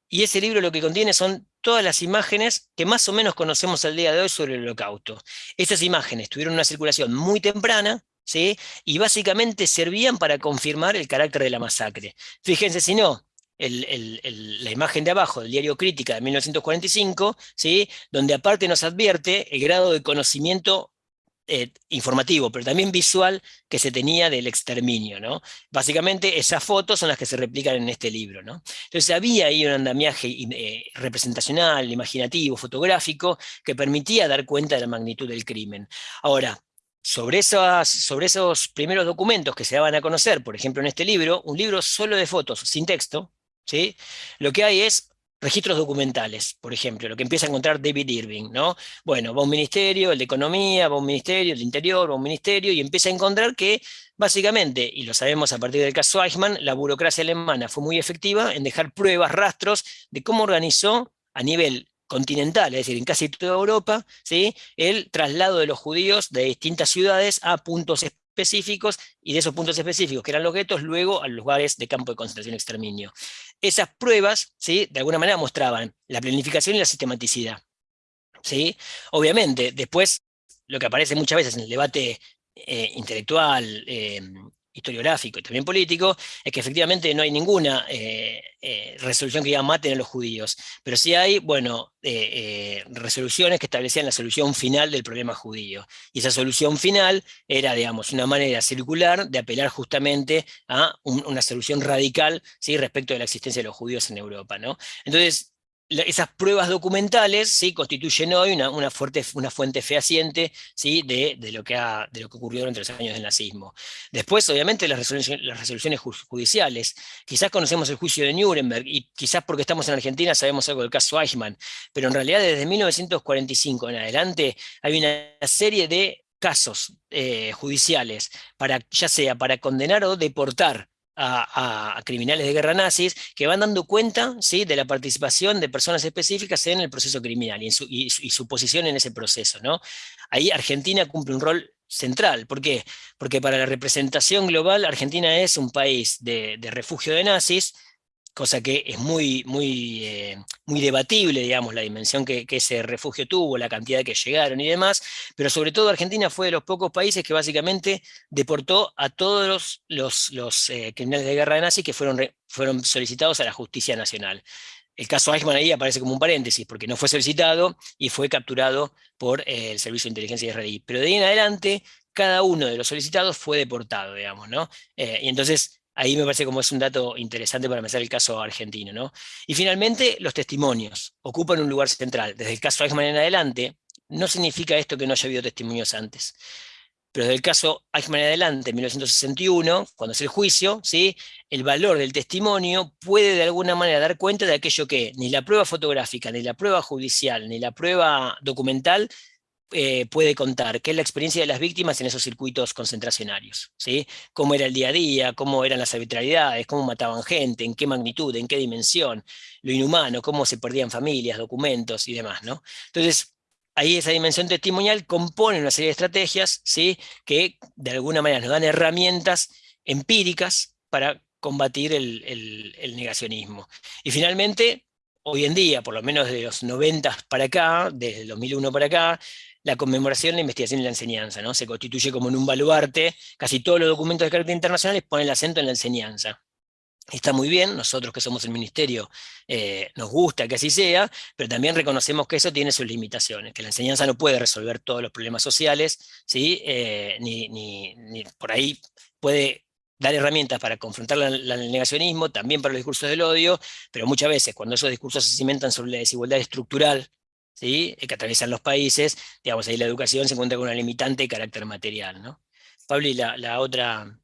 Y ese libro lo que contiene son todas las imágenes que más o menos conocemos al día de hoy sobre el holocausto. Estas imágenes tuvieron una circulación muy temprana, ¿sí? y básicamente servían para confirmar el carácter de la masacre. Fíjense si no, la imagen de abajo del diario Crítica de 1945, ¿sí? donde aparte nos advierte el grado de conocimiento eh, informativo, pero también visual que se tenía del exterminio. ¿no? Básicamente esas fotos son las que se replican en este libro. ¿no? Entonces había ahí un andamiaje eh, representacional, imaginativo, fotográfico, que permitía dar cuenta de la magnitud del crimen. Ahora, sobre, esas, sobre esos primeros documentos que se daban a conocer, por ejemplo en este libro, un libro solo de fotos, sin texto, ¿sí? Lo que hay es registros documentales, por ejemplo, lo que empieza a encontrar David Irving, ¿no? Bueno, va un ministerio, el de Economía, va un ministerio, el de Interior, va un ministerio, y empieza a encontrar que, básicamente, y lo sabemos a partir del caso Eichmann, la burocracia alemana fue muy efectiva en dejar pruebas, rastros, de cómo organizó a nivel continental, es decir, en casi toda Europa, ¿sí? el traslado de los judíos de distintas ciudades a puntos específicos y de esos puntos específicos, que eran los guetos, luego a lugares de campo de concentración y exterminio. Esas pruebas, ¿sí? de alguna manera, mostraban la planificación y la sistematicidad. ¿sí? Obviamente, después, lo que aparece muchas veces en el debate eh, intelectual, eh, historiográfico y también político, es que efectivamente no hay ninguna eh, eh, resolución que diga maten a los judíos, pero sí hay, bueno, eh, resoluciones que establecían la solución final del problema judío. Y esa solución final era, digamos, una manera circular de apelar justamente a una solución radical ¿sí? respecto de la existencia de los judíos en Europa. ¿no? Entonces, esas pruebas documentales ¿sí? constituyen hoy una, una, fuerte, una fuente fehaciente ¿sí? de, de, lo que ha, de lo que ocurrió durante los años del nazismo. Después, obviamente, las resoluciones, las resoluciones judiciales. Quizás conocemos el juicio de Nuremberg, y quizás porque estamos en Argentina sabemos algo del caso Eichmann, pero en realidad desde 1945 en adelante hay una serie de casos eh, judiciales, para, ya sea para condenar o deportar a, criminales de guerra nazis que van dando cuenta ¿sí? de la participación de personas específicas en el proceso criminal y, su, y, su, posición en ese proceso. ¿no? Ahí Argentina cumple un rol central. ¿Por qué? Porque para la representación global Argentina es un país de, de refugio de nazis, cosa que es muy, muy, eh, muy debatible, digamos, la dimensión que, ese refugio tuvo, la cantidad que llegaron y demás, pero sobre todo Argentina fue de los pocos países que básicamente deportó a todos los, los, eh, criminales de guerra de nazis que fueron, fueron solicitados a la justicia nacional. El caso Eichmann ahí aparece como un paréntesis, porque no fue solicitado y fue capturado por eh, el Servicio de Inteligencia israelí. Pero de ahí en adelante, cada uno de los solicitados fue deportado, digamos, ¿no? y entonces Ahí me parece como es un dato interesante para empezar el caso argentino. ¿no? Y finalmente, los testimonios ocupan un lugar central. Desde el caso Eichmann en adelante, no significa esto que no haya habido testimonios antes. Pero desde el caso Eichmann en adelante, en 1961, cuando es el juicio, ¿sí? el valor del testimonio puede de alguna manera dar cuenta de aquello que ni la prueba fotográfica, ni la prueba judicial, ni la prueba documental eh, puede contar, qué es la experiencia de las víctimas en esos circuitos concentracionarios, ¿sí? Cómo era el día a día, cómo eran las arbitrariedades, cómo mataban gente, en qué magnitud, en qué dimensión, lo inhumano, cómo se perdían familias, documentos y demás, ¿no? Entonces, ahí esa dimensión testimonial compone una serie de estrategias, ¿sí? Que de alguna manera nos dan herramientas empíricas para combatir el, el negacionismo. Y finalmente, hoy en día, por lo menos de los 90 para acá, desde el 2001 para acá, la conmemoración, la investigación y la enseñanza, ¿no? Se constituye como en un baluarte, casi todos los documentos de carácter internacional ponen el acento en la enseñanza. Está muy bien, nosotros que somos el ministerio eh, nos gusta que así sea, pero también reconocemos que eso tiene sus limitaciones, que la enseñanza no puede resolver todos los problemas sociales, ¿sí? Eh, ni, ni, por ahí puede dar herramientas para confrontar el negacionismo, también para los discursos del odio, pero muchas veces cuando esos discursos se cimentan sobre la desigualdad estructural ¿sí? que atraviesan los países, digamos, ahí la educación se encuentra con una limitante de carácter material. ¿no? Pablo, y la, otra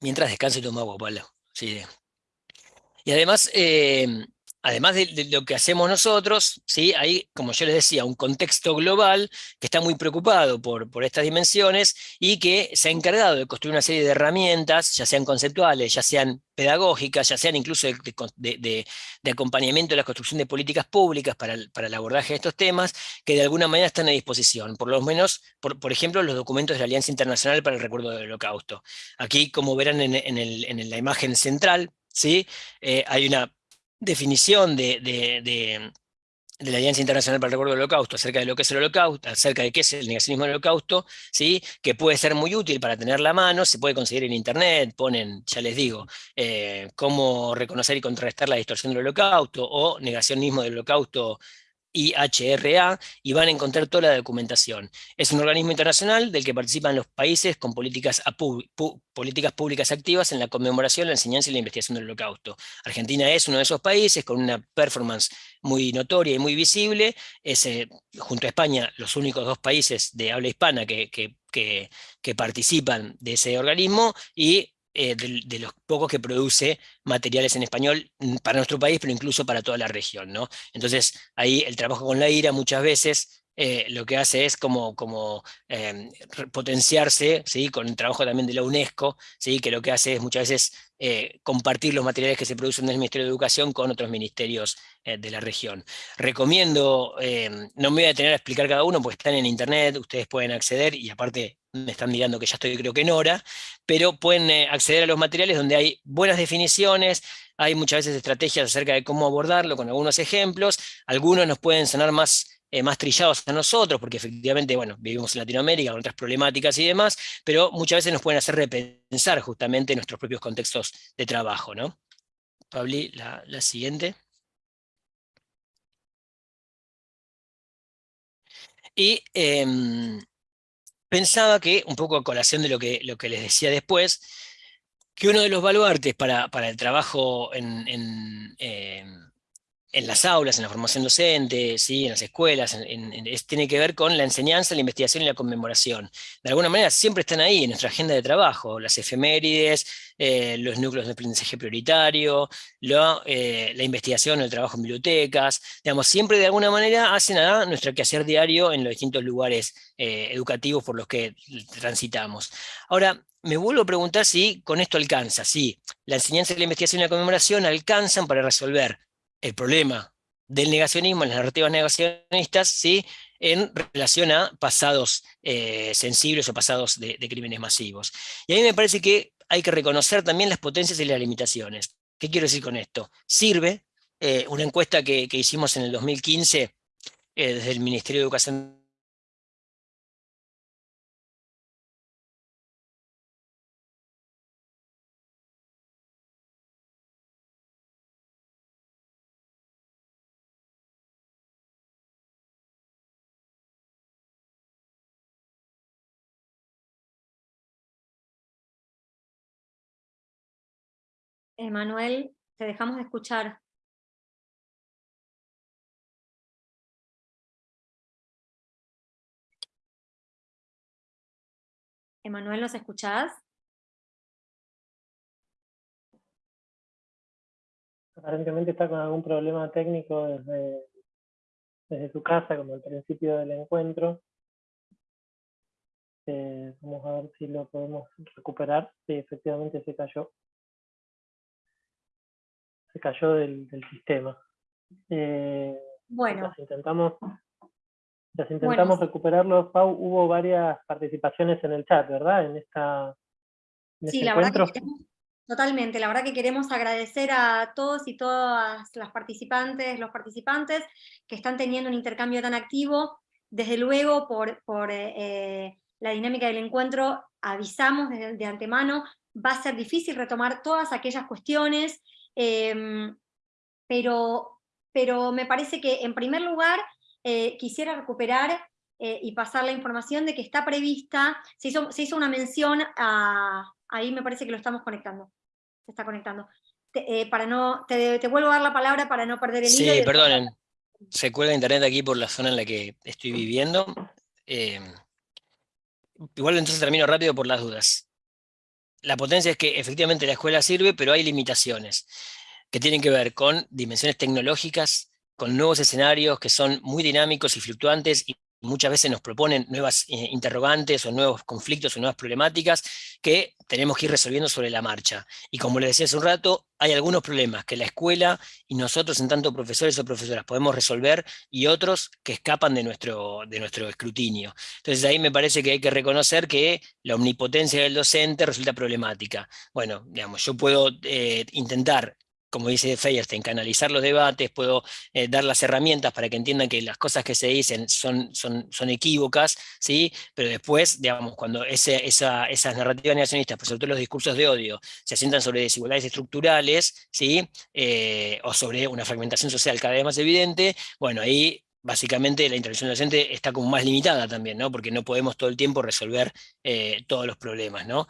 mientras descanse toma agua, Pablo. Sí. Y además, eh, además de, lo que hacemos nosotros, ¿sí? hay, como yo les decía, un contexto global que está muy preocupado por, por estas dimensiones y que se ha encargado de construir una serie de herramientas, ya sean conceptuales, ya sean pedagógicas, ya sean incluso de, acompañamiento de la construcción de políticas públicas para el, para el, abordaje de estos temas, que de alguna manera están a disposición, por lo menos, por, por ejemplo, los documentos de la Alianza Internacional para el Recuerdo del Holocausto. Aquí, como verán en, en, el, en la imagen central, ¿sí? Eh, hay una definición de, de, la Alianza Internacional para el Recuerdo del Holocausto acerca de lo que es el holocausto, acerca de qué es el negacionismo del holocausto, ¿sí? que puede ser muy útil para tener la mano, se puede conseguir en internet, ponen, ya les digo, eh, cómo reconocer y contrarrestar la distorsión del holocausto o negacionismo del holocausto IHRA y van a encontrar toda la documentación. Es un organismo internacional del que participan los países con políticas, públicas activas en la conmemoración, la enseñanza y la investigación del holocausto. Argentina es uno de esos países con una performance muy notoria y muy visible, es eh, junto a España los únicos dos países de habla hispana que, que, que participan de ese organismo y eh, de, los pocos que produce materiales en español mm, para nuestro país, pero incluso para toda la región. ¿no? Entonces, ahí el trabajo con la IRA muchas veces eh, lo que hace es como, como em, potenciarse, ¿sí? con el trabajo también de la UNESCO, ¿sí? que lo que hace es muchas veces eh, compartir los materiales que se producen en el Ministerio de Educación con otros ministerios de la región. Recomiendo, em, no me voy a tener a explicar cada uno, porque están en internet, ustedes pueden acceder, y aparte me están mirando que ya estoy creo que en hora, pero pueden acceder a los materiales donde hay buenas definiciones, hay muchas veces estrategias acerca de cómo abordarlo con algunos ejemplos, algunos nos pueden sonar más eh, más trillados a nosotros, porque efectivamente, bueno, vivimos en Latinoamérica con otras problemáticas y demás, pero muchas veces nos pueden hacer repensar justamente nuestros propios contextos de trabajo, ¿no? Pabli, la, siguiente. Y em, pensaba que, un poco a colación de lo que, lo que les decía después, que uno de los baluartes para, el trabajo en, em, en las aulas, en la formación docente, ¿sí? en las escuelas, tiene que ver con la enseñanza, la investigación y la conmemoración. De alguna manera siempre están ahí en nuestra agenda de trabajo, las efemérides, eh, los núcleos de aprendizaje prioritario, eh, la investigación, el trabajo en bibliotecas, digamos, siempre de alguna manera hacen a nuestro quehacer diario en los distintos lugares eh, educativos por los que transitamos. Ahora, me vuelvo a preguntar si con esto alcanza, si la enseñanza, la investigación y la conmemoración alcanzan para resolver el problema del negacionismo, las narrativas negacionistas, ¿sí? en relación a pasados eh, sensibles o pasados de, crímenes masivos. Y a mí me parece que hay que reconocer también las potencias y las limitaciones. ¿Qué quiero decir con esto? Sirve eh, una encuesta que, hicimos en el 2015 eh, desde el Ministerio de Educación Emanuel, te dejamos de escuchar. Emanuel, ¿nos escuchás? Aparentemente está con algún problema técnico desde, desde su casa, como al principio del encuentro. Eh, vamos a ver si lo podemos recuperar. Sí, efectivamente se cayó cayó del, sistema. Eh, bueno. intentamos, intentamos recuperarlo. Pau, hubo varias participaciones en el chat, ¿verdad? En esta sí, la verdad que totalmente. La verdad que queremos agradecer a todos y todas las participantes, los participantes que están teniendo un intercambio tan activo. Desde luego, por, por eh, la dinámica del encuentro, avisamos de, de antemano va a ser difícil retomar todas aquellas cuestiones, em, pero, pero me parece que en primer lugar eh, quisiera recuperar eh, y pasar la información de que está prevista, se hizo, se hizo una mención a, ahí me parece que lo estamos conectando, se está conectando. Te, eh, para no, te, vuelvo a dar la palabra para no perder el hilo. Sí, perdonen, se cuelga internet aquí por la zona en la que estoy viviendo. igual entonces termino rápido por las dudas. La potencia es que efectivamente la escuela sirve, pero hay limitaciones que tienen que ver con dimensiones tecnológicas, con nuevos escenarios que son muy dinámicos y fluctuantes muchas veces nos proponen nuevas eh, interrogantes o nuevos conflictos o nuevas problemáticas que tenemos que ir resolviendo sobre la marcha. Y como les decía hace un rato, hay algunos problemas que la escuela y nosotros en tanto profesores o profesoras podemos resolver y otros que escapan de nuestro, de nuestro escrutinio. Entonces ahí me parece que hay que reconocer que la omnipotencia del docente resulta problemática. Bueno, digamos, yo puedo eh, intentar como dice Feyerstein, canalizar los debates, puedo eh, dar las herramientas para que entiendan que las cosas que se dicen son, son, son equívocas, ¿sí? pero después, digamos, cuando esas narrativas negacionistas, pues sobre todo los discursos de odio, se asientan sobre desigualdades estructurales, ¿sí? Eh, o sobre una fragmentación social cada vez más evidente, bueno, ahí básicamente la intervención docente está como más limitada también, ¿no? porque no podemos todo el tiempo resolver eh, todos los problemas. ¿no?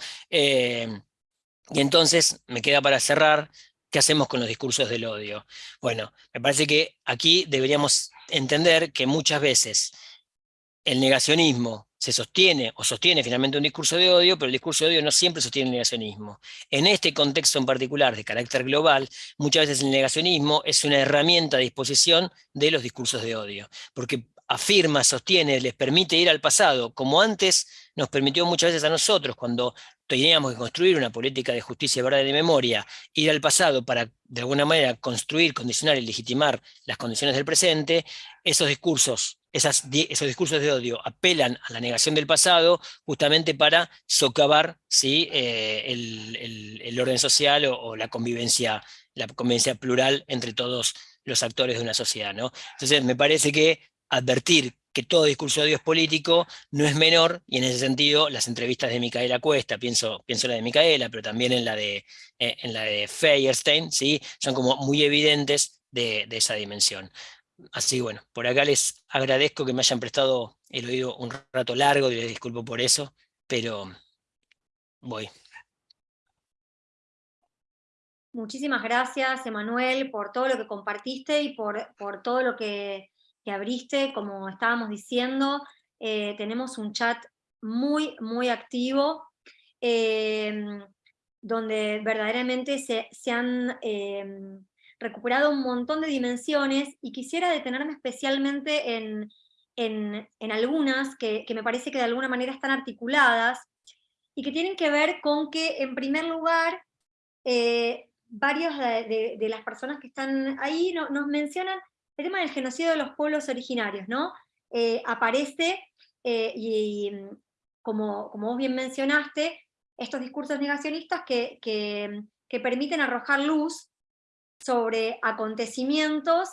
y entonces me queda para cerrar ¿Qué hacemos con los discursos del odio? Bueno, me parece que aquí deberíamos entender que muchas veces el negacionismo se sostiene o sostiene finalmente un discurso de odio, pero el discurso de odio no siempre sostiene el negacionismo. En este contexto en particular de carácter global, muchas veces el negacionismo es una herramienta a disposición de los discursos de odio, porque afirma, sostiene, les permite ir al pasado, como antes nos permitió muchas veces a nosotros, cuando teníamos que construir una política de justicia, verdad y de memoria, ir al pasado para de alguna manera construir, condicionar y legitimar las condiciones del presente, esos discursos, esos discursos de odio apelan a la negación del pasado justamente para socavar ¿sí? Eh, el, orden social o, la convivencia la convivencia plural entre todos los actores de una sociedad. ¿no? Entonces me parece que advertir que todo discurso de odio es político no es menor, y en ese sentido las entrevistas de Micaela Cuesta, pienso, pienso en la de Micaela, pero también en la de, eh, en la de Feierstein, ¿sí? son como muy evidentes de, esa dimensión. Así bueno, por acá les agradezco que me hayan prestado el oído un rato largo, y les disculpo por eso, pero voy. Muchísimas gracias, Emanuel, por todo lo que compartiste y por, por todo lo que que abriste, como estábamos diciendo, eh, tenemos un chat muy, muy activo, em, donde verdaderamente se, han em, recuperado un montón de dimensiones, y quisiera detenerme especialmente en, algunas que, me parece que de alguna manera están articuladas, y que tienen que ver con que, en primer lugar, eh, varios de, las personas que están ahí nos mencionan el tema del genocidio de los pueblos originarios, ¿no? Eh, aparece, eh, y, como, como, vos bien mencionaste, estos discursos negacionistas que, que, permiten arrojar luz sobre acontecimientos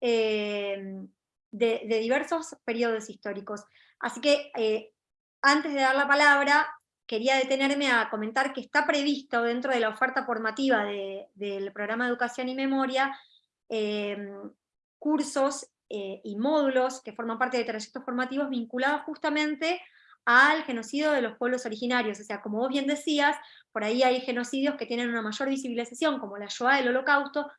eh, de, diversos periodos históricos. Así que, antes de dar la palabra, quería detenerme a comentar que está previsto dentro de la oferta formativa del programa Educación y Memoria cursos eh, y módulos que forman parte de trayectos formativos vinculados justamente al genocidio de los pueblos originarios. O sea, como vos bien decías, por ahí hay genocidios que tienen una mayor visibilización, como la Shoah del Holocausto,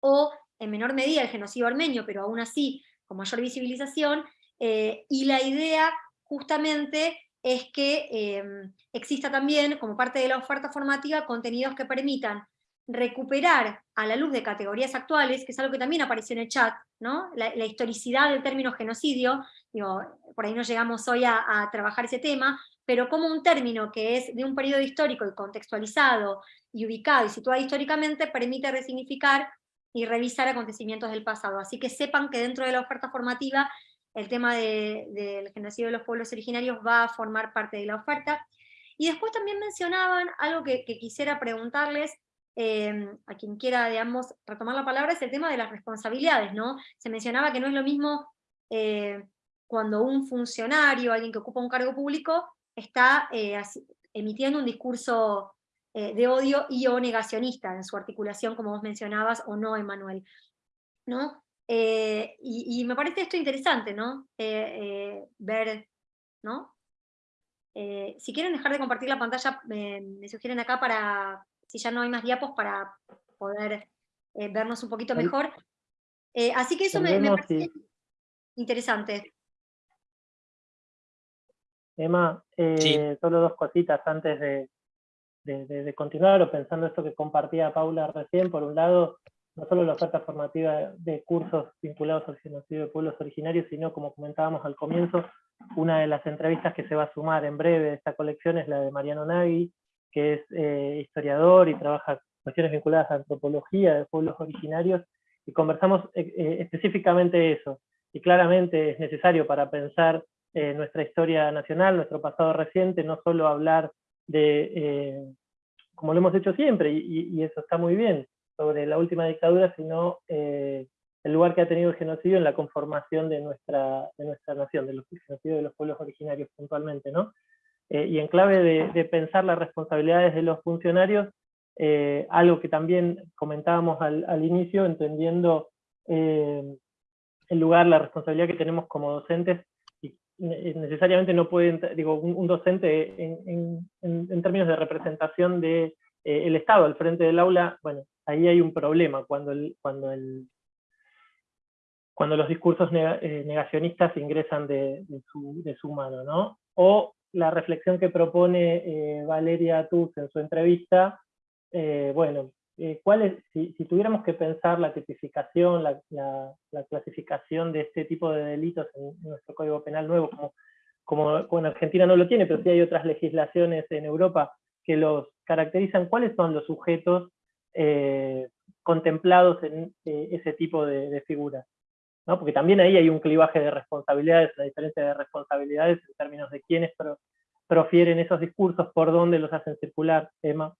o en menor medida el genocidio armenio, pero aún así con mayor visibilización, eh, y la idea justamente es que em, exista también, como parte de la oferta formativa, contenidos que permitan recuperar a la luz de categorías actuales, que es algo que también apareció en el chat, ¿no? la, historicidad del término genocidio, digo, por ahí no llegamos hoy a, trabajar ese tema, pero como un término que es de un periodo histórico y contextualizado y ubicado y situado históricamente, permite resignificar y revisar acontecimientos del pasado. Así que sepan que dentro de la oferta formativa el tema del genocidio de los pueblos originarios va a formar parte de la oferta. Y después también mencionaban algo que quisiera preguntarles, Em, a quien quiera, digamos, retomar la palabra, es el tema de las responsabilidades, ¿no? Se mencionaba que no es lo mismo eh, cuando un funcionario, alguien que ocupa un cargo público, está eh, emitiendo un discurso de odio y o negacionista en su articulación, como vos mencionabas, o no, Emanuel. ¿no? y, me parece esto interesante, ¿no? ver, ¿no? si quieren dejar de compartir la pantalla, me sugieren acá para, si ya no hay más diapos, para poder vernos un poquito mejor. así que eso me, parece interesante. Emma, eh, solo dos cositas antes de, de, continuar, o pensando esto que compartía Paula recién, por un lado, no solo la oferta formativa de cursos vinculados al genocidio de pueblos originarios, sino, como comentábamos al comienzo, una de las entrevistas que se va a sumar en breve de esta colección es la de Mariano Nagui, que es eh, historiador y trabaja cuestiones vinculadas a antropología de pueblos originarios, y conversamos eh, específicamente eso. Y claramente es necesario para pensar eh, nuestra historia nacional, nuestro pasado reciente, no solo hablar de, eh, como lo hemos hecho siempre, y, eso está muy bien, sobre la última dictadura, sino eh, el lugar que ha tenido el genocidio en la conformación de nuestra, de nuestra nación, de los de los pueblos originarios puntualmente, ¿no? Y en clave de, pensar las responsabilidades de los funcionarios, algo que también comentábamos al, inicio, entendiendo el lugar, la responsabilidad que tenemos como docentes eh, necesariamente no puede, digo, un, docente en, términos de representación del de, eh, Estado al frente del aula, bueno, ahí hay un problema cuando, el, cuando, el, cuando los discursos eh, negacionistas ingresan de, su, de, su, mano, ¿no? O la reflexión que propone Valeria Tuz en su entrevista, bueno, eh, si, tuviéramos que pensar la tipificación, la, clasificación de este tipo de delitos en, nuestro Código Penal nuevo, como, como, en Argentina no lo tiene, pero sí hay otras legislaciones en Europa que los caracterizan, ¿cuáles son los sujetos eh, contemplados en eh, ese tipo de, figuras? ¿No? Porque también ahí hay un clivaje de responsabilidades, una diferencia de responsabilidades en términos de quiénes profieren esos discursos, por dónde los hacen circular, Emma.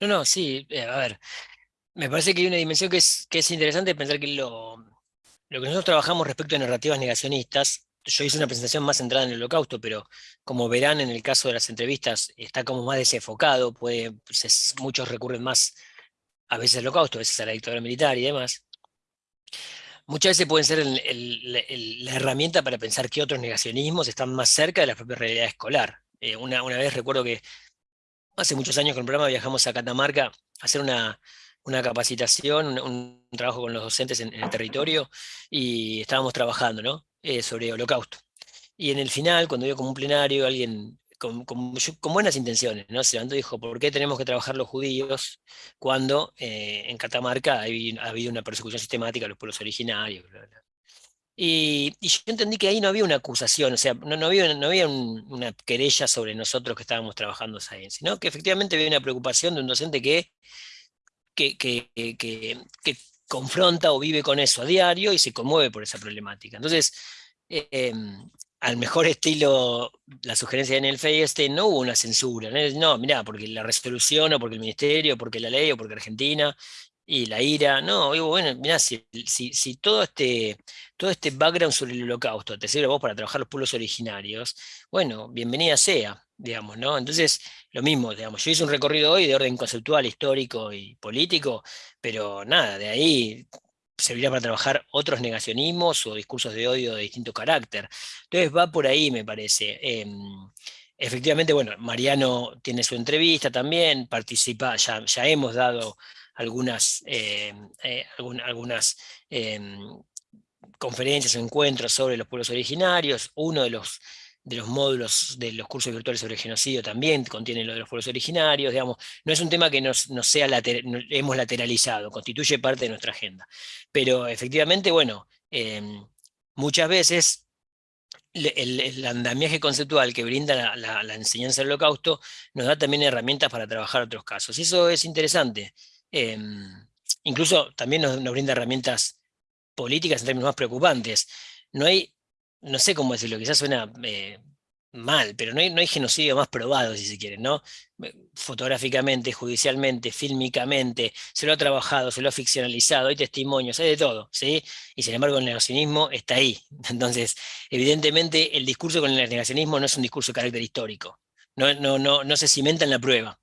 No, no, sí, eh, a ver, me parece que hay una dimensión que es, que es interesante pensar que lo, lo que nosotros trabajamos respecto a narrativas negacionistas, yo hice una presentación más centrada en el holocausto, pero como verán en el caso de las entrevistas, está como más desenfocado, puede, pues muchos recurren más a veces al holocausto, a veces a la dictadura militar y demás. Muchas veces pueden ser la herramienta para pensar que otros negacionismos están más cerca de la propia realidad escolar. Eh, una, vez recuerdo que Hace muchos años con el programa viajamos a Catamarca a hacer una, capacitación, un, trabajo con los docentes en, el territorio, y estábamos trabajando ¿no? Eh, sobre holocausto. Y en el final, cuando dio como un plenario, alguien con, buenas intenciones, ¿no? se levantó y dijo, ¿por qué tenemos que trabajar los judíos cuando eh, en Catamarca ha habido una persecución sistemática de los pueblos originarios? Y, yo entendí que ahí no había una acusación, o sea, no, había, una querella sobre nosotros que estábamos trabajando ahí, sino que efectivamente había una preocupación de un docente que, confronta o vive con eso a diario y se conmueve por esa problemática. Entonces, em, al mejor estilo, la sugerencia de Nelfey este, no hubo una censura, no, mirá, porque la resolución o porque el ministerio, o porque la ley o porque Argentina, y la ira, no, digo, bueno, mirá, si, si, todo, este, todo este background sobre el holocausto te sirve a vos para trabajar los pueblos originarios, bueno, bienvenida sea, digamos, ¿no? Entonces, lo mismo, digamos, yo hice un recorrido hoy de orden conceptual, histórico y político, pero nada, de ahí servirá para trabajar otros negacionismos o discursos de odio de distinto carácter. Entonces va por ahí, me parece. Em, efectivamente, bueno, Mariano tiene su entrevista también, participa, ya, hemos dado algunas, eh, eh, algunas em, conferencias o encuentros sobre los pueblos originarios. Uno de los, de los módulos de los cursos virtuales sobre genocidio también contiene lo de los pueblos originarios. Digamos, no es un tema que nos, sea hemos lateralizado, constituye parte de nuestra agenda. Pero efectivamente, bueno, em, muchas veces el, andamiaje conceptual que brinda la, enseñanza del holocausto nos da también herramientas para trabajar otros casos. Y eso es interesante. Em, incluso también nos, brinda herramientas políticas en términos más preocupantes. No hay, no sé cómo decirlo, quizás suena eh, mal, pero no hay, no hay genocidio más probado, si se quiere, ¿no? Fotográficamente, judicialmente, fílmicamente, se lo ha trabajado, se lo ha ficcionalizado, hay testimonios, hay de todo, ¿sí? Y sin embargo el negacionismo está ahí. Entonces, evidentemente el discurso con el negacionismo no es un discurso de carácter histórico, no, no, no, no se cimenta en la prueba.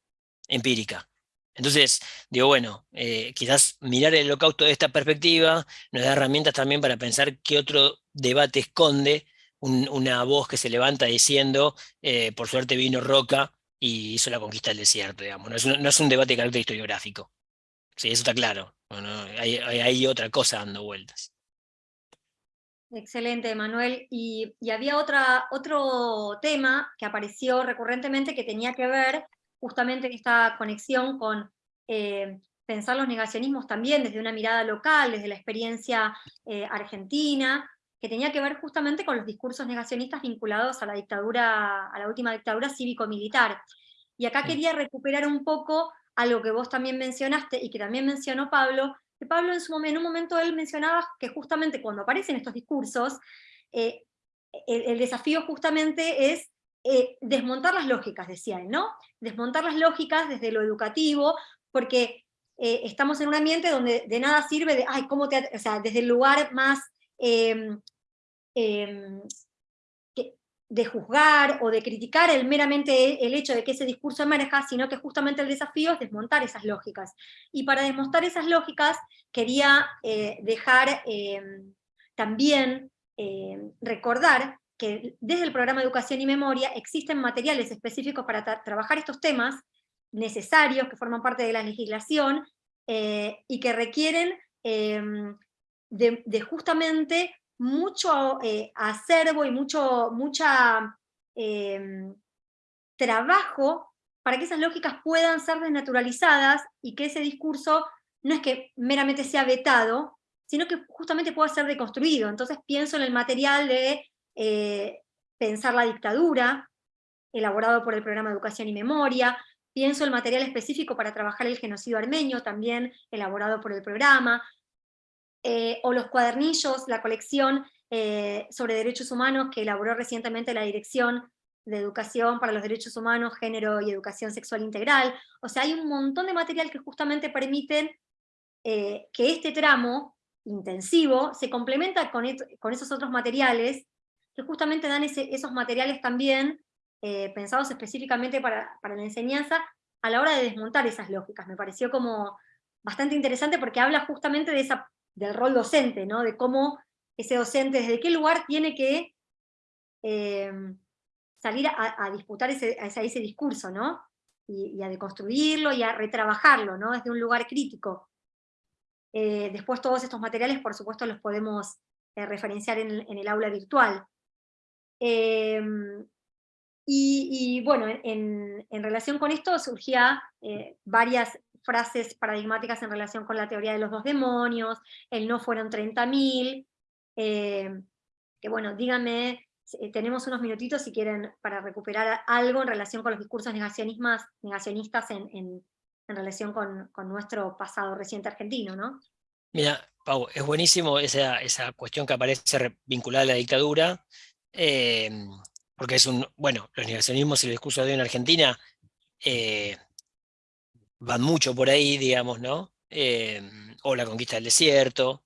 empírica. Entonces, digo, bueno, eh, quizás mirar el holocausto de esta perspectiva nos da herramientas también para pensar qué otro debate esconde una voz que se levanta diciendo, eh, por suerte vino Roca y hizo la conquista del desierto, digamos. No es un, debate de carácter historiográfico. Sí, eso está claro. hay, otra cosa dando vueltas. Excelente, Manuel. Y, había otro tema que apareció recurrentemente que tenía que ver justamente en esta conexión con eh, pensar los negacionismos también desde una mirada local, desde la experiencia eh, argentina, que tenía que ver justamente con los discursos negacionistas vinculados a la dictadura, a la última dictadura cívico-militar. Y acá quería recuperar un poco algo que vos también mencionaste y que también mencionó Pablo, que Pablo en, su, en un momento él mencionaba que justamente cuando aparecen estos discursos, eh, el, desafío justamente es eh, desmontar las lógicas, decía él, ¿no? Desmontar las lógicas desde lo educativo, porque eh, estamos en un ambiente donde de nada sirve de, ay, ¿cómo te...? O sea, desde el lugar más Em, em, de juzgar o de criticar el, meramente el hecho de que ese discurso emerja, sino que justamente el desafío es desmontar esas lógicas. Y para desmontar esas lógicas quería eh, dejar em, también recordar que desde el programa Educación y Memoria existen materiales específicos para trabajar estos temas necesarios, que forman parte de la legislación, eh, y que requieren de, justamente mucho eh, acervo y mucho mucha, em, trabajo para que esas lógicas puedan ser desnaturalizadas y que ese discurso no es que meramente sea vetado, sino que justamente pueda ser deconstruido. Entonces pienso en el material de eh, Pensar la dictadura, elaborado por el programa Educación y Memoria, pienso en el material específico para trabajar el genocidio armenio, también elaborado por el programa, eh, o los cuadernillos, la colección eh, sobre derechos humanos que elaboró recientemente la Dirección de Educación para los Derechos Humanos, Género y Educación Sexual Integral. O sea, hay un montón de material que justamente permiten eh, que este tramo intensivo se complementa con, con, esos otros materiales que justamente dan esos materiales también pensados específicamente para, para la enseñanza a la hora de desmontar esas lógicas. Me pareció como bastante interesante porque habla justamente de esa del rol docente, ¿no? de cómo ese docente, desde qué lugar tiene que eh, salir a, disputar ese, ese, discurso, ¿no? Y, a deconstruirlo y a retrabajarlo, ¿no? desde un lugar crítico. Eh, después todos estos materiales, por supuesto, los podemos eh, referenciar en, el aula virtual. Y, bueno, en, en, relación con esto surgía varias frases paradigmáticas en relación con la teoría de los dos demonios, el no fueron 30.000, eh, que bueno, díganme, eh, tenemos unos minutitos si quieren para recuperar algo en relación con los discursos negacionistas en, en, relación con, nuestro pasado reciente argentino, ¿no? Mira, Pau, es buenísimo esa, esa cuestión que aparece vinculada a la dictadura, eh, porque es un, bueno, los negacionismos y el discurso de hoy en Argentina van mucho por ahí, digamos, ¿no? Em, o la conquista del desierto.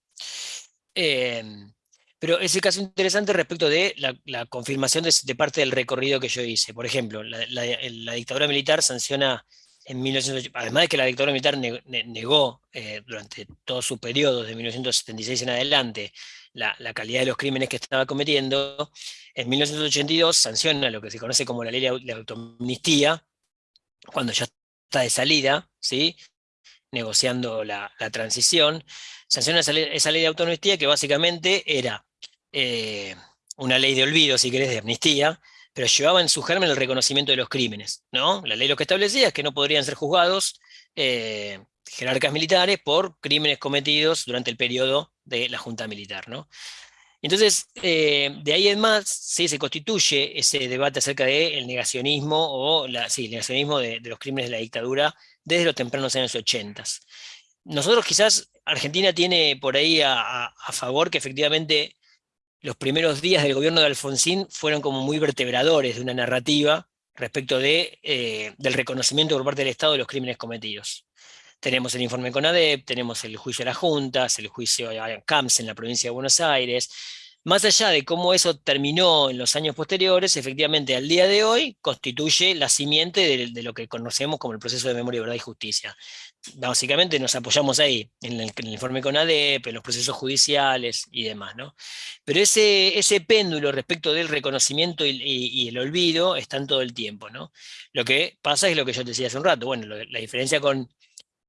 Em, pero es el caso interesante respecto de la, confirmación de, parte del recorrido que yo hice. Por ejemplo, la, dictadura militar sanciona en 1980, además de que la dictadura militar negó eh, durante todo su periodo, de 1976 en adelante, la, calidad de los crímenes que estaba cometiendo, en 1982 sanciona lo que se conoce como la ley de autoamnistía, cuando ya de salida, ¿sí? negociando la, transición, sanciona esa ley, de autonomía que básicamente era eh, una ley de olvido, si querés, de amnistía, pero llevaba en su germen el reconocimiento de los crímenes. ¿no? La ley lo que establecía es que no podrían ser juzgados eh, jerarcas militares por crímenes cometidos durante el periodo de la Junta Militar. ¿no? Entonces, eh, de ahí en más, sí, se constituye ese debate acerca del negacionismo, o la, el negacionismo de, los crímenes de la dictadura desde los tempranos años 80. Nosotros quizás, Argentina tiene por ahí a, favor que efectivamente los primeros días del gobierno de Alfonsín fueron como muy vertebradores de una narrativa respecto de, eh, del reconocimiento por parte del Estado de los crímenes cometidos. Tenemos el informe CONADEP, tenemos el juicio a las juntas, el juicio a CAMS en la provincia de Buenos Aires, más allá de cómo eso terminó en los años posteriores, efectivamente al día de hoy constituye la simiente de, lo que conocemos como el proceso de memoria, verdad y justicia. Básicamente nos apoyamos ahí, en el, informe con ADEP, en los procesos judiciales y demás. ¿no? Pero ese, ese péndulo respecto del reconocimiento y, el olvido están todo el tiempo. ¿no? Lo que pasa es lo que yo decía hace un rato, bueno, la diferencia con,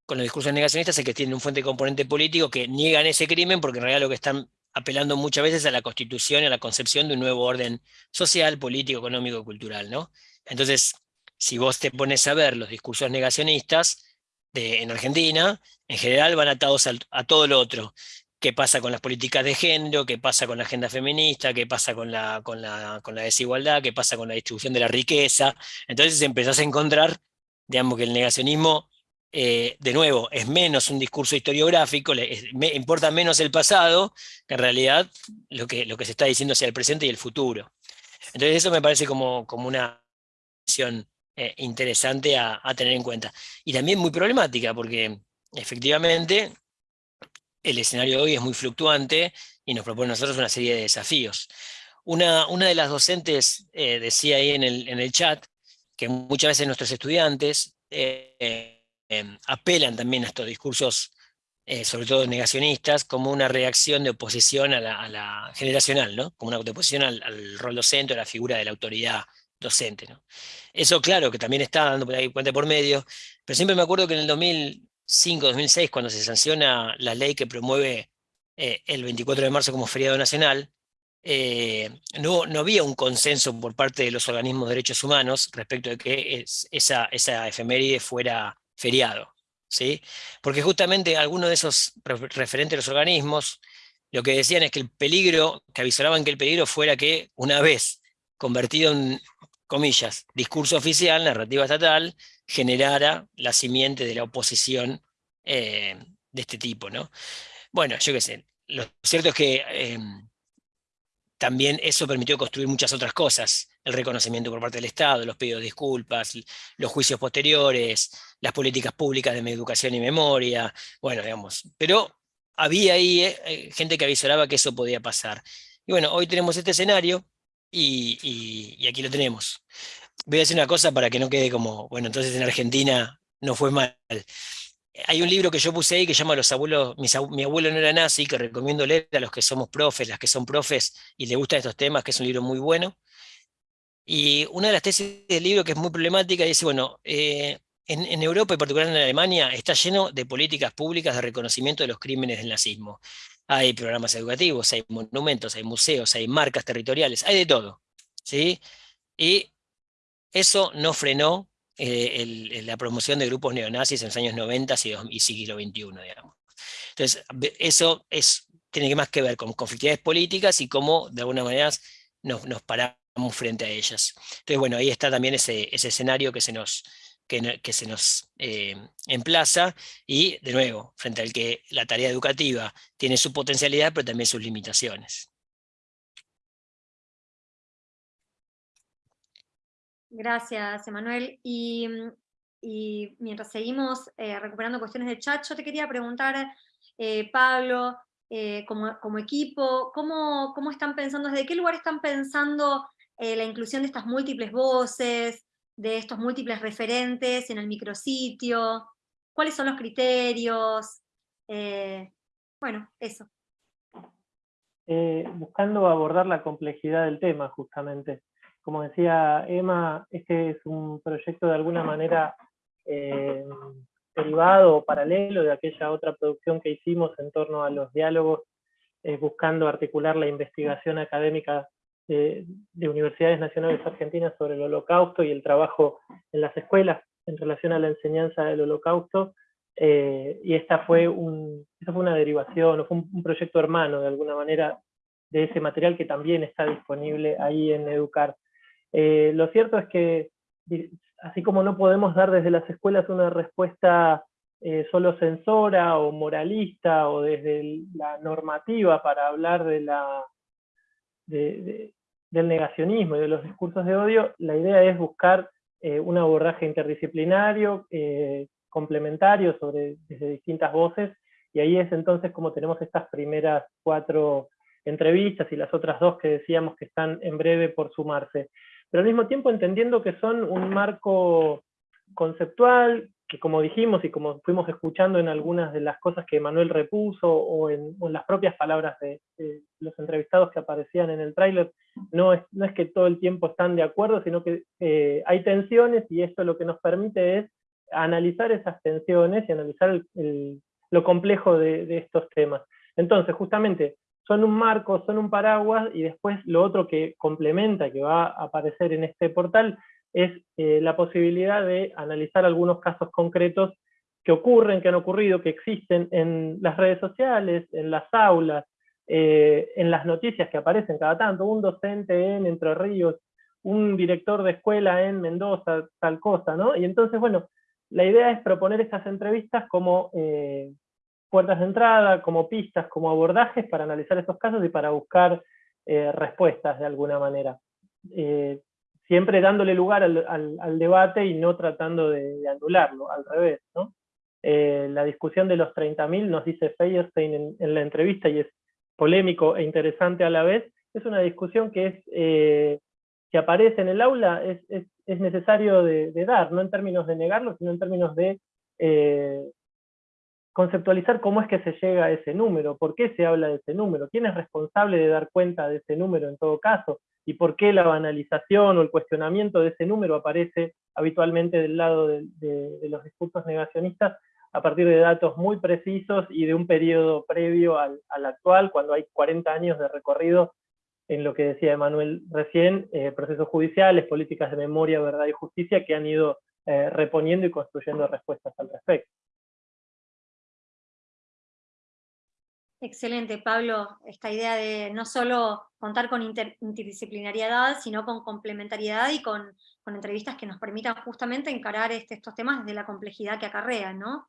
con los discursos negacionistas es que tienen un fuente componente político que niegan ese crimen porque en realidad lo que están apelando muchas veces a la constitución y a la concepción de un nuevo orden social, político, económico cultural. ¿no? Entonces, si vos te pones a ver los discursos negacionistas de, en Argentina, en general van atados a, todo lo otro. ¿Qué pasa con las políticas de género? ¿Qué pasa con la agenda feminista? ¿Qué pasa con la, con la, con la desigualdad? ¿Qué pasa con la distribución de la riqueza? Entonces empezás a encontrar, digamos, que el negacionismo eh, de nuevo, es menos un discurso historiográfico, me, importa menos el pasado, que en realidad lo que, lo que se está diciendo hacia el presente y el futuro. Entonces eso me parece como, como una visión eh, interesante a, tener en cuenta. Y también muy problemática, porque efectivamente el escenario de hoy es muy fluctuante y nos propone a nosotros una serie de desafíos. Una, una de las docentes eh, decía ahí en el, en el chat que muchas veces nuestros estudiantes Em, apelan también a estos discursos, eh, sobre todo negacionistas, como una reacción de oposición a la, generacional, ¿no? como una oposición al, rol docente a la figura de la autoridad docente. ¿no? Eso claro que también está dando por ahí cuenta por medio, pero siempre me acuerdo que en el 2005-2006, cuando se sanciona la ley que promueve eh, el 24 de marzo como feriado nacional, eh, no, no, había un consenso por parte de los organismos de derechos humanos respecto de que esa, esa efeméride fuera feriado. ¿sí? Porque justamente algunos de esos referentes de los organismos lo que decían es que el peligro, que avisaban que el peligro fuera que una vez convertido en, comillas, discurso oficial, narrativa estatal, generara la simiente de la oposición eh, de este tipo. ¿no? Bueno, yo qué sé, lo cierto es que em, también eso permitió construir muchas otras cosas, el reconocimiento por parte del Estado, los pedidos de disculpas, los juicios posteriores, las políticas públicas de educación y memoria, bueno, digamos, pero había ahí eh, eh, gente que avisoraba que eso podía pasar. Y bueno, hoy tenemos este escenario y, y aquí lo tenemos. Voy a decir una cosa para que no quede como, bueno, entonces en Argentina no fue mal hay un libro que yo puse ahí que llama Los abuelos, mi abuelo no era nazi, que recomiendo leer a los que somos profes, las que son profes y les gustan estos temas, que es un libro muy bueno. Y una de las tesis del libro que es muy problemática dice, bueno, eh, en, Europa y particularmente en Alemania está lleno de políticas públicas de reconocimiento de los crímenes del nazismo. Hay programas educativos, hay monumentos, hay museos, hay marcas territoriales, hay de todo. ¿sí? Y eso no frenó eh, la promoción de grupos neonazis en los años 90 y, siglo XXI, digamos. Entonces, eso es, tiene más que ver con conflictividades políticas y cómo, de alguna manera, nos, paramos frente a ellas. Entonces, bueno, ahí está también ese, escenario que se nos, que, se nos eh, emplaza y, de nuevo, frente al que la tarea educativa tiene su potencialidad, pero también sus limitaciones. Gracias, Emanuel. Y, mientras seguimos eh, recuperando cuestiones de chat, yo te quería preguntar, eh, Pablo, eh, como, equipo, ¿cómo, ¿cómo, están pensando, desde qué lugar están pensando la inclusión de estas múltiples voces, de estos múltiples referentes en el micrositio? ¿Cuáles son los criterios? bueno, eso. buscando abordar la complejidad del tema, justamente como decía Emma, este es un proyecto de alguna manera eh, derivado o paralelo de aquella otra producción que hicimos en torno a los diálogos, eh, buscando articular la investigación académica de, Universidades Nacionales Argentinas sobre el holocausto y el trabajo en las escuelas en relación a la enseñanza del holocausto. Eh, y esta fue, un, fue una derivación, o fue un proyecto hermano de alguna manera de ese material que también está disponible ahí en Educar. Eh, lo cierto es que, así como no podemos dar desde las escuelas una respuesta eh, solo censora o moralista o desde la normativa para hablar de la, del negacionismo y de los discursos de odio, la idea es buscar eh, un abordaje interdisciplinario, complementario sobre, desde distintas voces, y ahí es entonces como tenemos estas primeras cuatro entrevistas y las otras dos que decíamos que están en breve por sumarse. Pero al mismo tiempo entendiendo que son un marco conceptual, que como dijimos y como fuimos escuchando en algunas de las cosas que Manuel repuso o en, las propias palabras de, los entrevistados que aparecían en el tráiler, no es, no es que todo el tiempo están de acuerdo, sino que eh, hay tensiones y esto lo que nos permite es analizar esas tensiones y analizar lo complejo de, de estos temas. Entonces, justamente, son un marco, son un paraguas, y después lo otro que complementa, que va a aparecer en este portal, es eh, la posibilidad de analizar algunos casos concretos que ocurren, que han ocurrido, que existen en las redes sociales, en las aulas, eh, en las noticias que aparecen cada tanto, un docente en Entre Ríos, un director de escuela en Mendoza, tal cosa, ¿no? Y entonces, bueno, la idea es proponer estas entrevistas como eh, puertas de entrada, como pistas, como abordajes para analizar estos casos y para buscar respuestas de alguna manera siempre dándole lugar al, debate y no tratando de, anularlo, al revés. Eh, la discusión de los 30.000, nos dice Feierstein en, la entrevista, y es polémico e interesante a la vez, es una discusión que es eh, que aparece en el aula, es, necesario de, dar, no en términos de negarlo, sino en términos de eh, conceptualizar cómo es que se llega a ese número, por qué se habla de ese número, quién es responsable de dar cuenta de ese número en todo caso, y por qué la banalización o el cuestionamiento de ese número aparece habitualmente del lado de, los discursos negacionistas a partir de datos muy precisos y de un periodo previo al, actual, cuando hay 40 años de recorrido en lo que decía Emanuel recién, eh, procesos judiciales, políticas de memoria, verdad y justicia que han ido eh, reponiendo y construyendo respuestas al respecto. Excelente, Pablo, esta idea de no solo contar con interdisciplinariedad, sino con complementariedad y con, entrevistas que nos permitan justamente encarar este, estos temas desde la complejidad que acarrean, ¿no?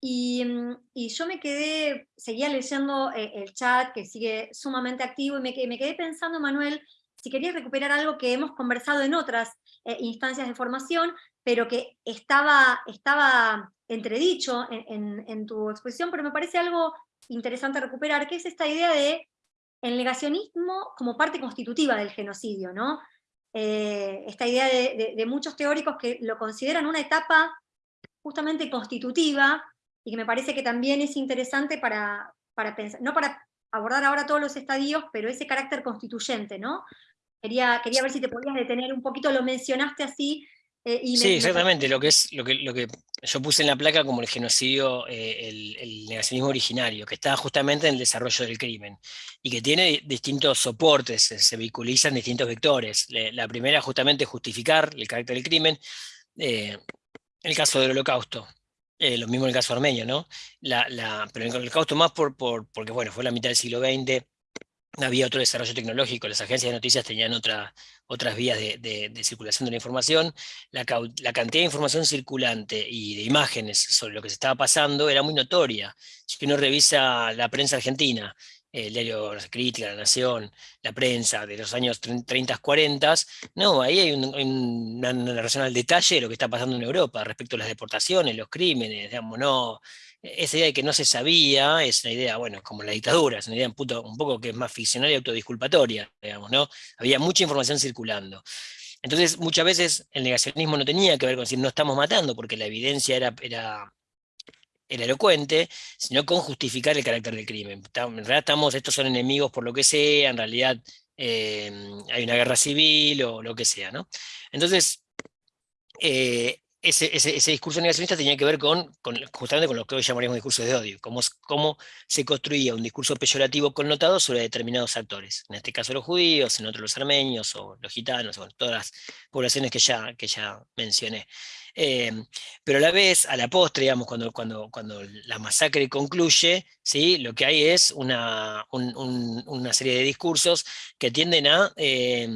Y, yo me quedé, seguía leyendo eh, el chat que sigue sumamente activo y me me quedé pensando, Manuel, si querías recuperar algo que hemos conversado en otras eh, instancias de formación, pero que estaba, estaba entredicho en, en, tu exposición, pero me parece algo interesante recuperar, que es esta idea de el negacionismo como parte constitutiva del genocidio, ¿no? Eh, esta idea de, muchos teóricos que lo consideran una etapa justamente constitutiva, y que me parece que también es interesante para, para pensar, no para abordar ahora todos los estadios, pero ese carácter constituyente, ¿no? Quería, quería ver si te podías detener un poquito, lo mencionaste así, eh, sí, exactamente, lo que es lo que, lo que yo puse en la placa como el genocidio, eh, el, negacionismo originario, que está justamente en el desarrollo del crimen, y que tiene distintos soportes, se, vehiculizan distintos vectores. la primera justamente justificar el carácter del crimen, eh, el caso del holocausto, lo mismo en el caso armenio, ¿no? La, la, pero en el holocausto más por, por, porque bueno, fue la mitad del siglo XX, había otro desarrollo tecnológico, las agencias de noticias tenían otra, otras vías de, circulación de la información, la, cantidad de información circulante y de imágenes sobre lo que se estaba pasando era muy notoria. Si uno revisa la prensa argentina, el diario la Crítica, La Nación, la prensa de los años 30, 40, no, ahí hay una narración al detalle de lo que está pasando en Europa respecto a las deportaciones, los crímenes, digamos, no, esa idea de que no se sabía es una idea, bueno, como la dictadura, es una idea un, poco que es más ficcional y autodisculpatoria, digamos, ¿no? Había mucha información circulando. Realmente muchas veces el negacionismo no tenía que ver con decir no estamos matando, porque la evidencia era, era, era elocuente, sino con justificar el carácter del crimen. En realidad estamos, estos son enemigos por lo que sea, en realidad eh, hay una guerra civil o lo que sea, ¿no? Entonces, eh, ese, ese, discurso negacionista tenía que ver con, justamente con lo que hoy llamaríamos discursos de odio, cómo, cómo se construía un discurso peyorativo connotado sobre determinados actores, en este caso los judíos, en otros los armenios, o los gitanos, o todas las poblaciones que ya, que ya mencioné. Eh, pero a la vez, a la postre, digamos, cuando, cuando, cuando la masacre concluye, ¿sí? lo que hay es una, una serie de discursos que tienden a eh,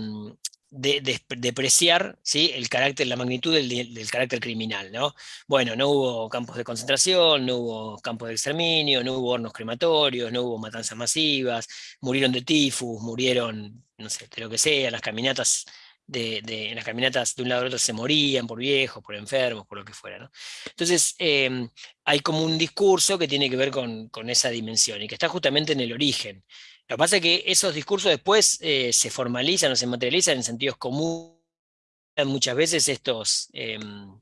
de, depreciar el carácter, la magnitud del, carácter criminal. ¿no? Bueno, no hubo campos de concentración, no hubo campos de exterminio, no hubo hornos crematorios, no hubo matanzas masivas, murieron de tifus, murieron, no sé, de lo que sea, las caminatas de, en las caminatas de un lado al otro se morían por viejos, por enfermos, por lo que fuera. Entonces, em, hay como un discurso que tiene que ver con, esa dimensión y que está justamente en el origen. Lo que pasa es que esos discursos después eh, se formalizan o se materializan en sentidos comunes, muchas veces estos, em,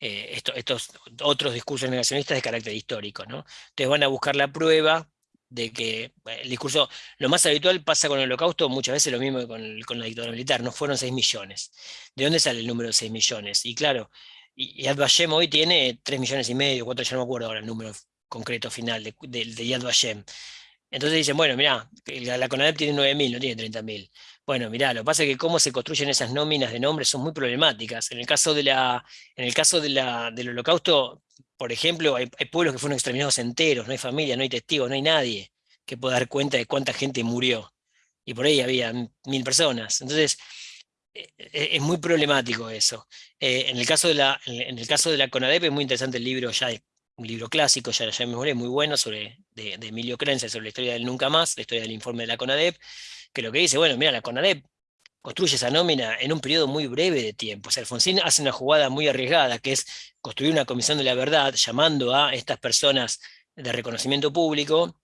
eh, estos, otros discursos negacionistas de carácter histórico. ¿no? Entonces van a buscar la prueba de que el discurso, lo más habitual pasa con el holocausto, muchas veces lo mismo que con, con la dictadura militar, no fueron 6 millones. ¿De dónde sale el número de 6 millones? Y claro, Yad Vashem hoy tiene 3 millones y medio, 4, ya no me acuerdo ahora el número concreto final de, de, Yad Vashem. Entonces dicen, bueno, mirá, la, CONADEP tiene 9.000, no tiene 30.000. Bueno, mirá, lo que pasa es que cómo se construyen esas nóminas de nombres son muy problemáticas. En el caso, de la, en el caso del holocausto, por ejemplo, hay, pueblos que fueron exterminados enteros, no hay familia, no hay testigos, no hay nadie que pueda dar cuenta de cuánta gente murió. Y por ahí había mil personas. Entonces, e, e, es muy problemático eso. Eh, en, el caso de la, en el caso de la CONADEP es muy interesante el libro, ya un libro clásico, ya, ya me muy bueno, sobre, de, Emilio Crenza, sobre la historia del Nunca Más, la historia del informe de la CONADEP, que lo que dice, bueno, mira, la CONADEP construye esa nómina en un periodo muy breve de tiempo. O sea, Alfonsín hace una jugada muy arriesgada, que es construir una comisión de la verdad, llamando a estas personas de reconocimiento público,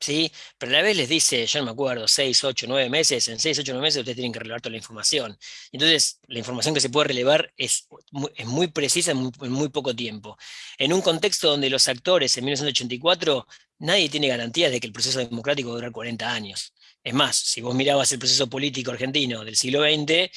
¿sí? Pero a la vez les dice, yo no me acuerdo, 6, 8, 9 meses, en 6, 8, 9 meses ustedes tienen que relevar toda la información. Entonces, la información que se puede relevar es muy, es muy precisa en muy, en muy, poco tiempo. En un contexto donde los actores en 1984, nadie tiene garantías de que el proceso democrático va a durar 40 años. Es más, si vos mirabas el proceso político argentino del siglo XX,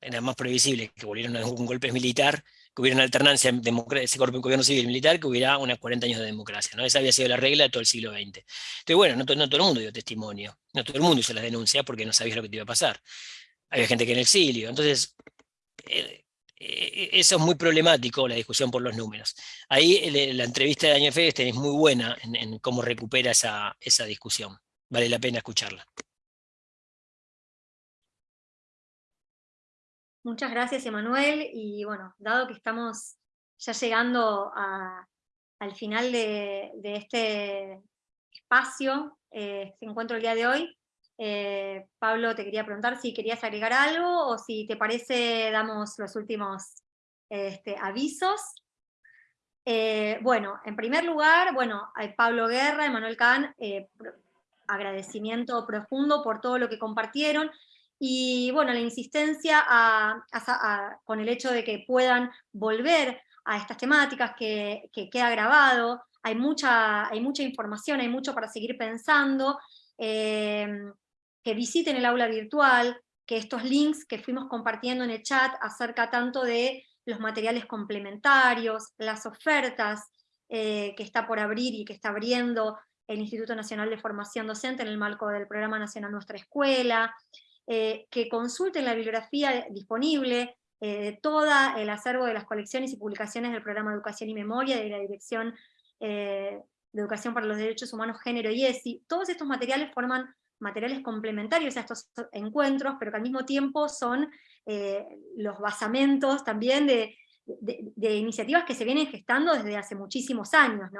era más previsible que volvieran a un golpe militar que hubiera una alternancia en gobierno civil militar, que hubiera unos 40 años de democracia. ¿no? Esa había sido la regla de todo el siglo XX. Entonces, bueno, no, todo el mundo dio testimonio, no todo el mundo hizo las denuncias porque no sabía lo que te iba a pasar. Había gente que en el exilio. Entonces, eh, eh, eso es muy problemático, la discusión por los números. Ahí la entrevista de Daniel es muy buena en, en cómo recupera esa, esa discusión. Vale la pena escucharla. Muchas gracias, Emanuel. Y bueno, dado que estamos ya llegando al final de, este espacio, eh, este encuentro el día de hoy, eh, Pablo, te quería preguntar si querías agregar algo o si te parece damos los últimos este, avisos. Eh, bueno, en primer lugar, bueno, a Pablo Guerra, Emanuel Kahn, agradecimiento profundo por todo lo que compartieron. Y bueno, la insistencia con el hecho de que puedan volver a estas temáticas, que, queda grabado, hay mucha, hay mucha información, hay mucho para seguir pensando, eh, que visiten el aula virtual, que estos links que fuimos compartiendo en el chat acerca tanto de los materiales complementarios, las ofertas eh, que está por abrir y que está abriendo el Instituto Nacional de Formación Docente en el marco del Programa Nacional Nuestra Escuela, eh, que consulten la bibliografía disponible, eh, todo el acervo de las colecciones y publicaciones del programa Educación y Memoria de la Dirección eh, de Educación para los Derechos Humanos, Género y ESI. Todos estos materiales forman materiales complementarios a estos encuentros, pero que al mismo tiempo son los basamentos también de, iniciativas que se vienen gestando desde hace muchísimos años.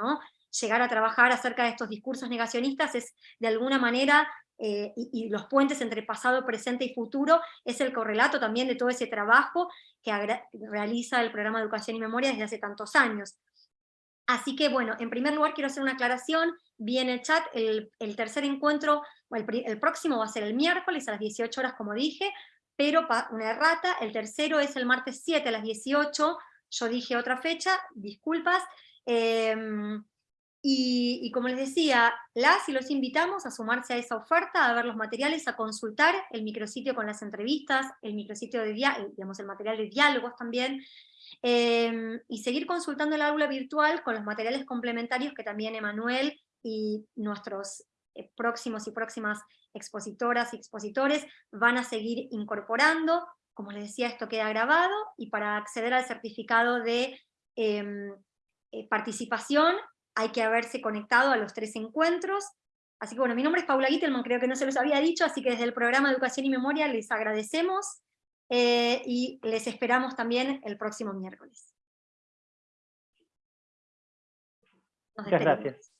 Llegar a trabajar acerca de estos discursos negacionistas es de alguna manera eh, y, los puentes entre pasado, presente y futuro, es el correlato también de todo ese trabajo que realiza el programa de Educación y Memoria desde hace tantos años. Así que bueno, en primer lugar quiero hacer una aclaración, vi en el chat, el, tercer encuentro, el, próximo va a ser el miércoles a las 18 horas como dije, pero una errata, el tercero es el martes 7 a las 18, yo dije otra fecha, disculpas, em, y, como les decía, las y los invitamos a sumarse a esa oferta, a ver los materiales, a consultar el micrositio con las entrevistas, el micrositio de digamos, el material de diálogos también, em, y seguir consultando el aula virtual con los materiales complementarios que también Emanuel y nuestros eh, próximos y próximas expositoras y expositores van a seguir incorporando. Como les decía, esto queda grabado, y para acceder al certificado de em, eh, participación hay que haberse conectado a los tres encuentros. Así que bueno, mi nombre es Paula Gittelman, creo que no se los había dicho, así que desde el programa Educación y Memoria les agradecemos eh, y les esperamos también el próximo miércoles. Muchas gracias.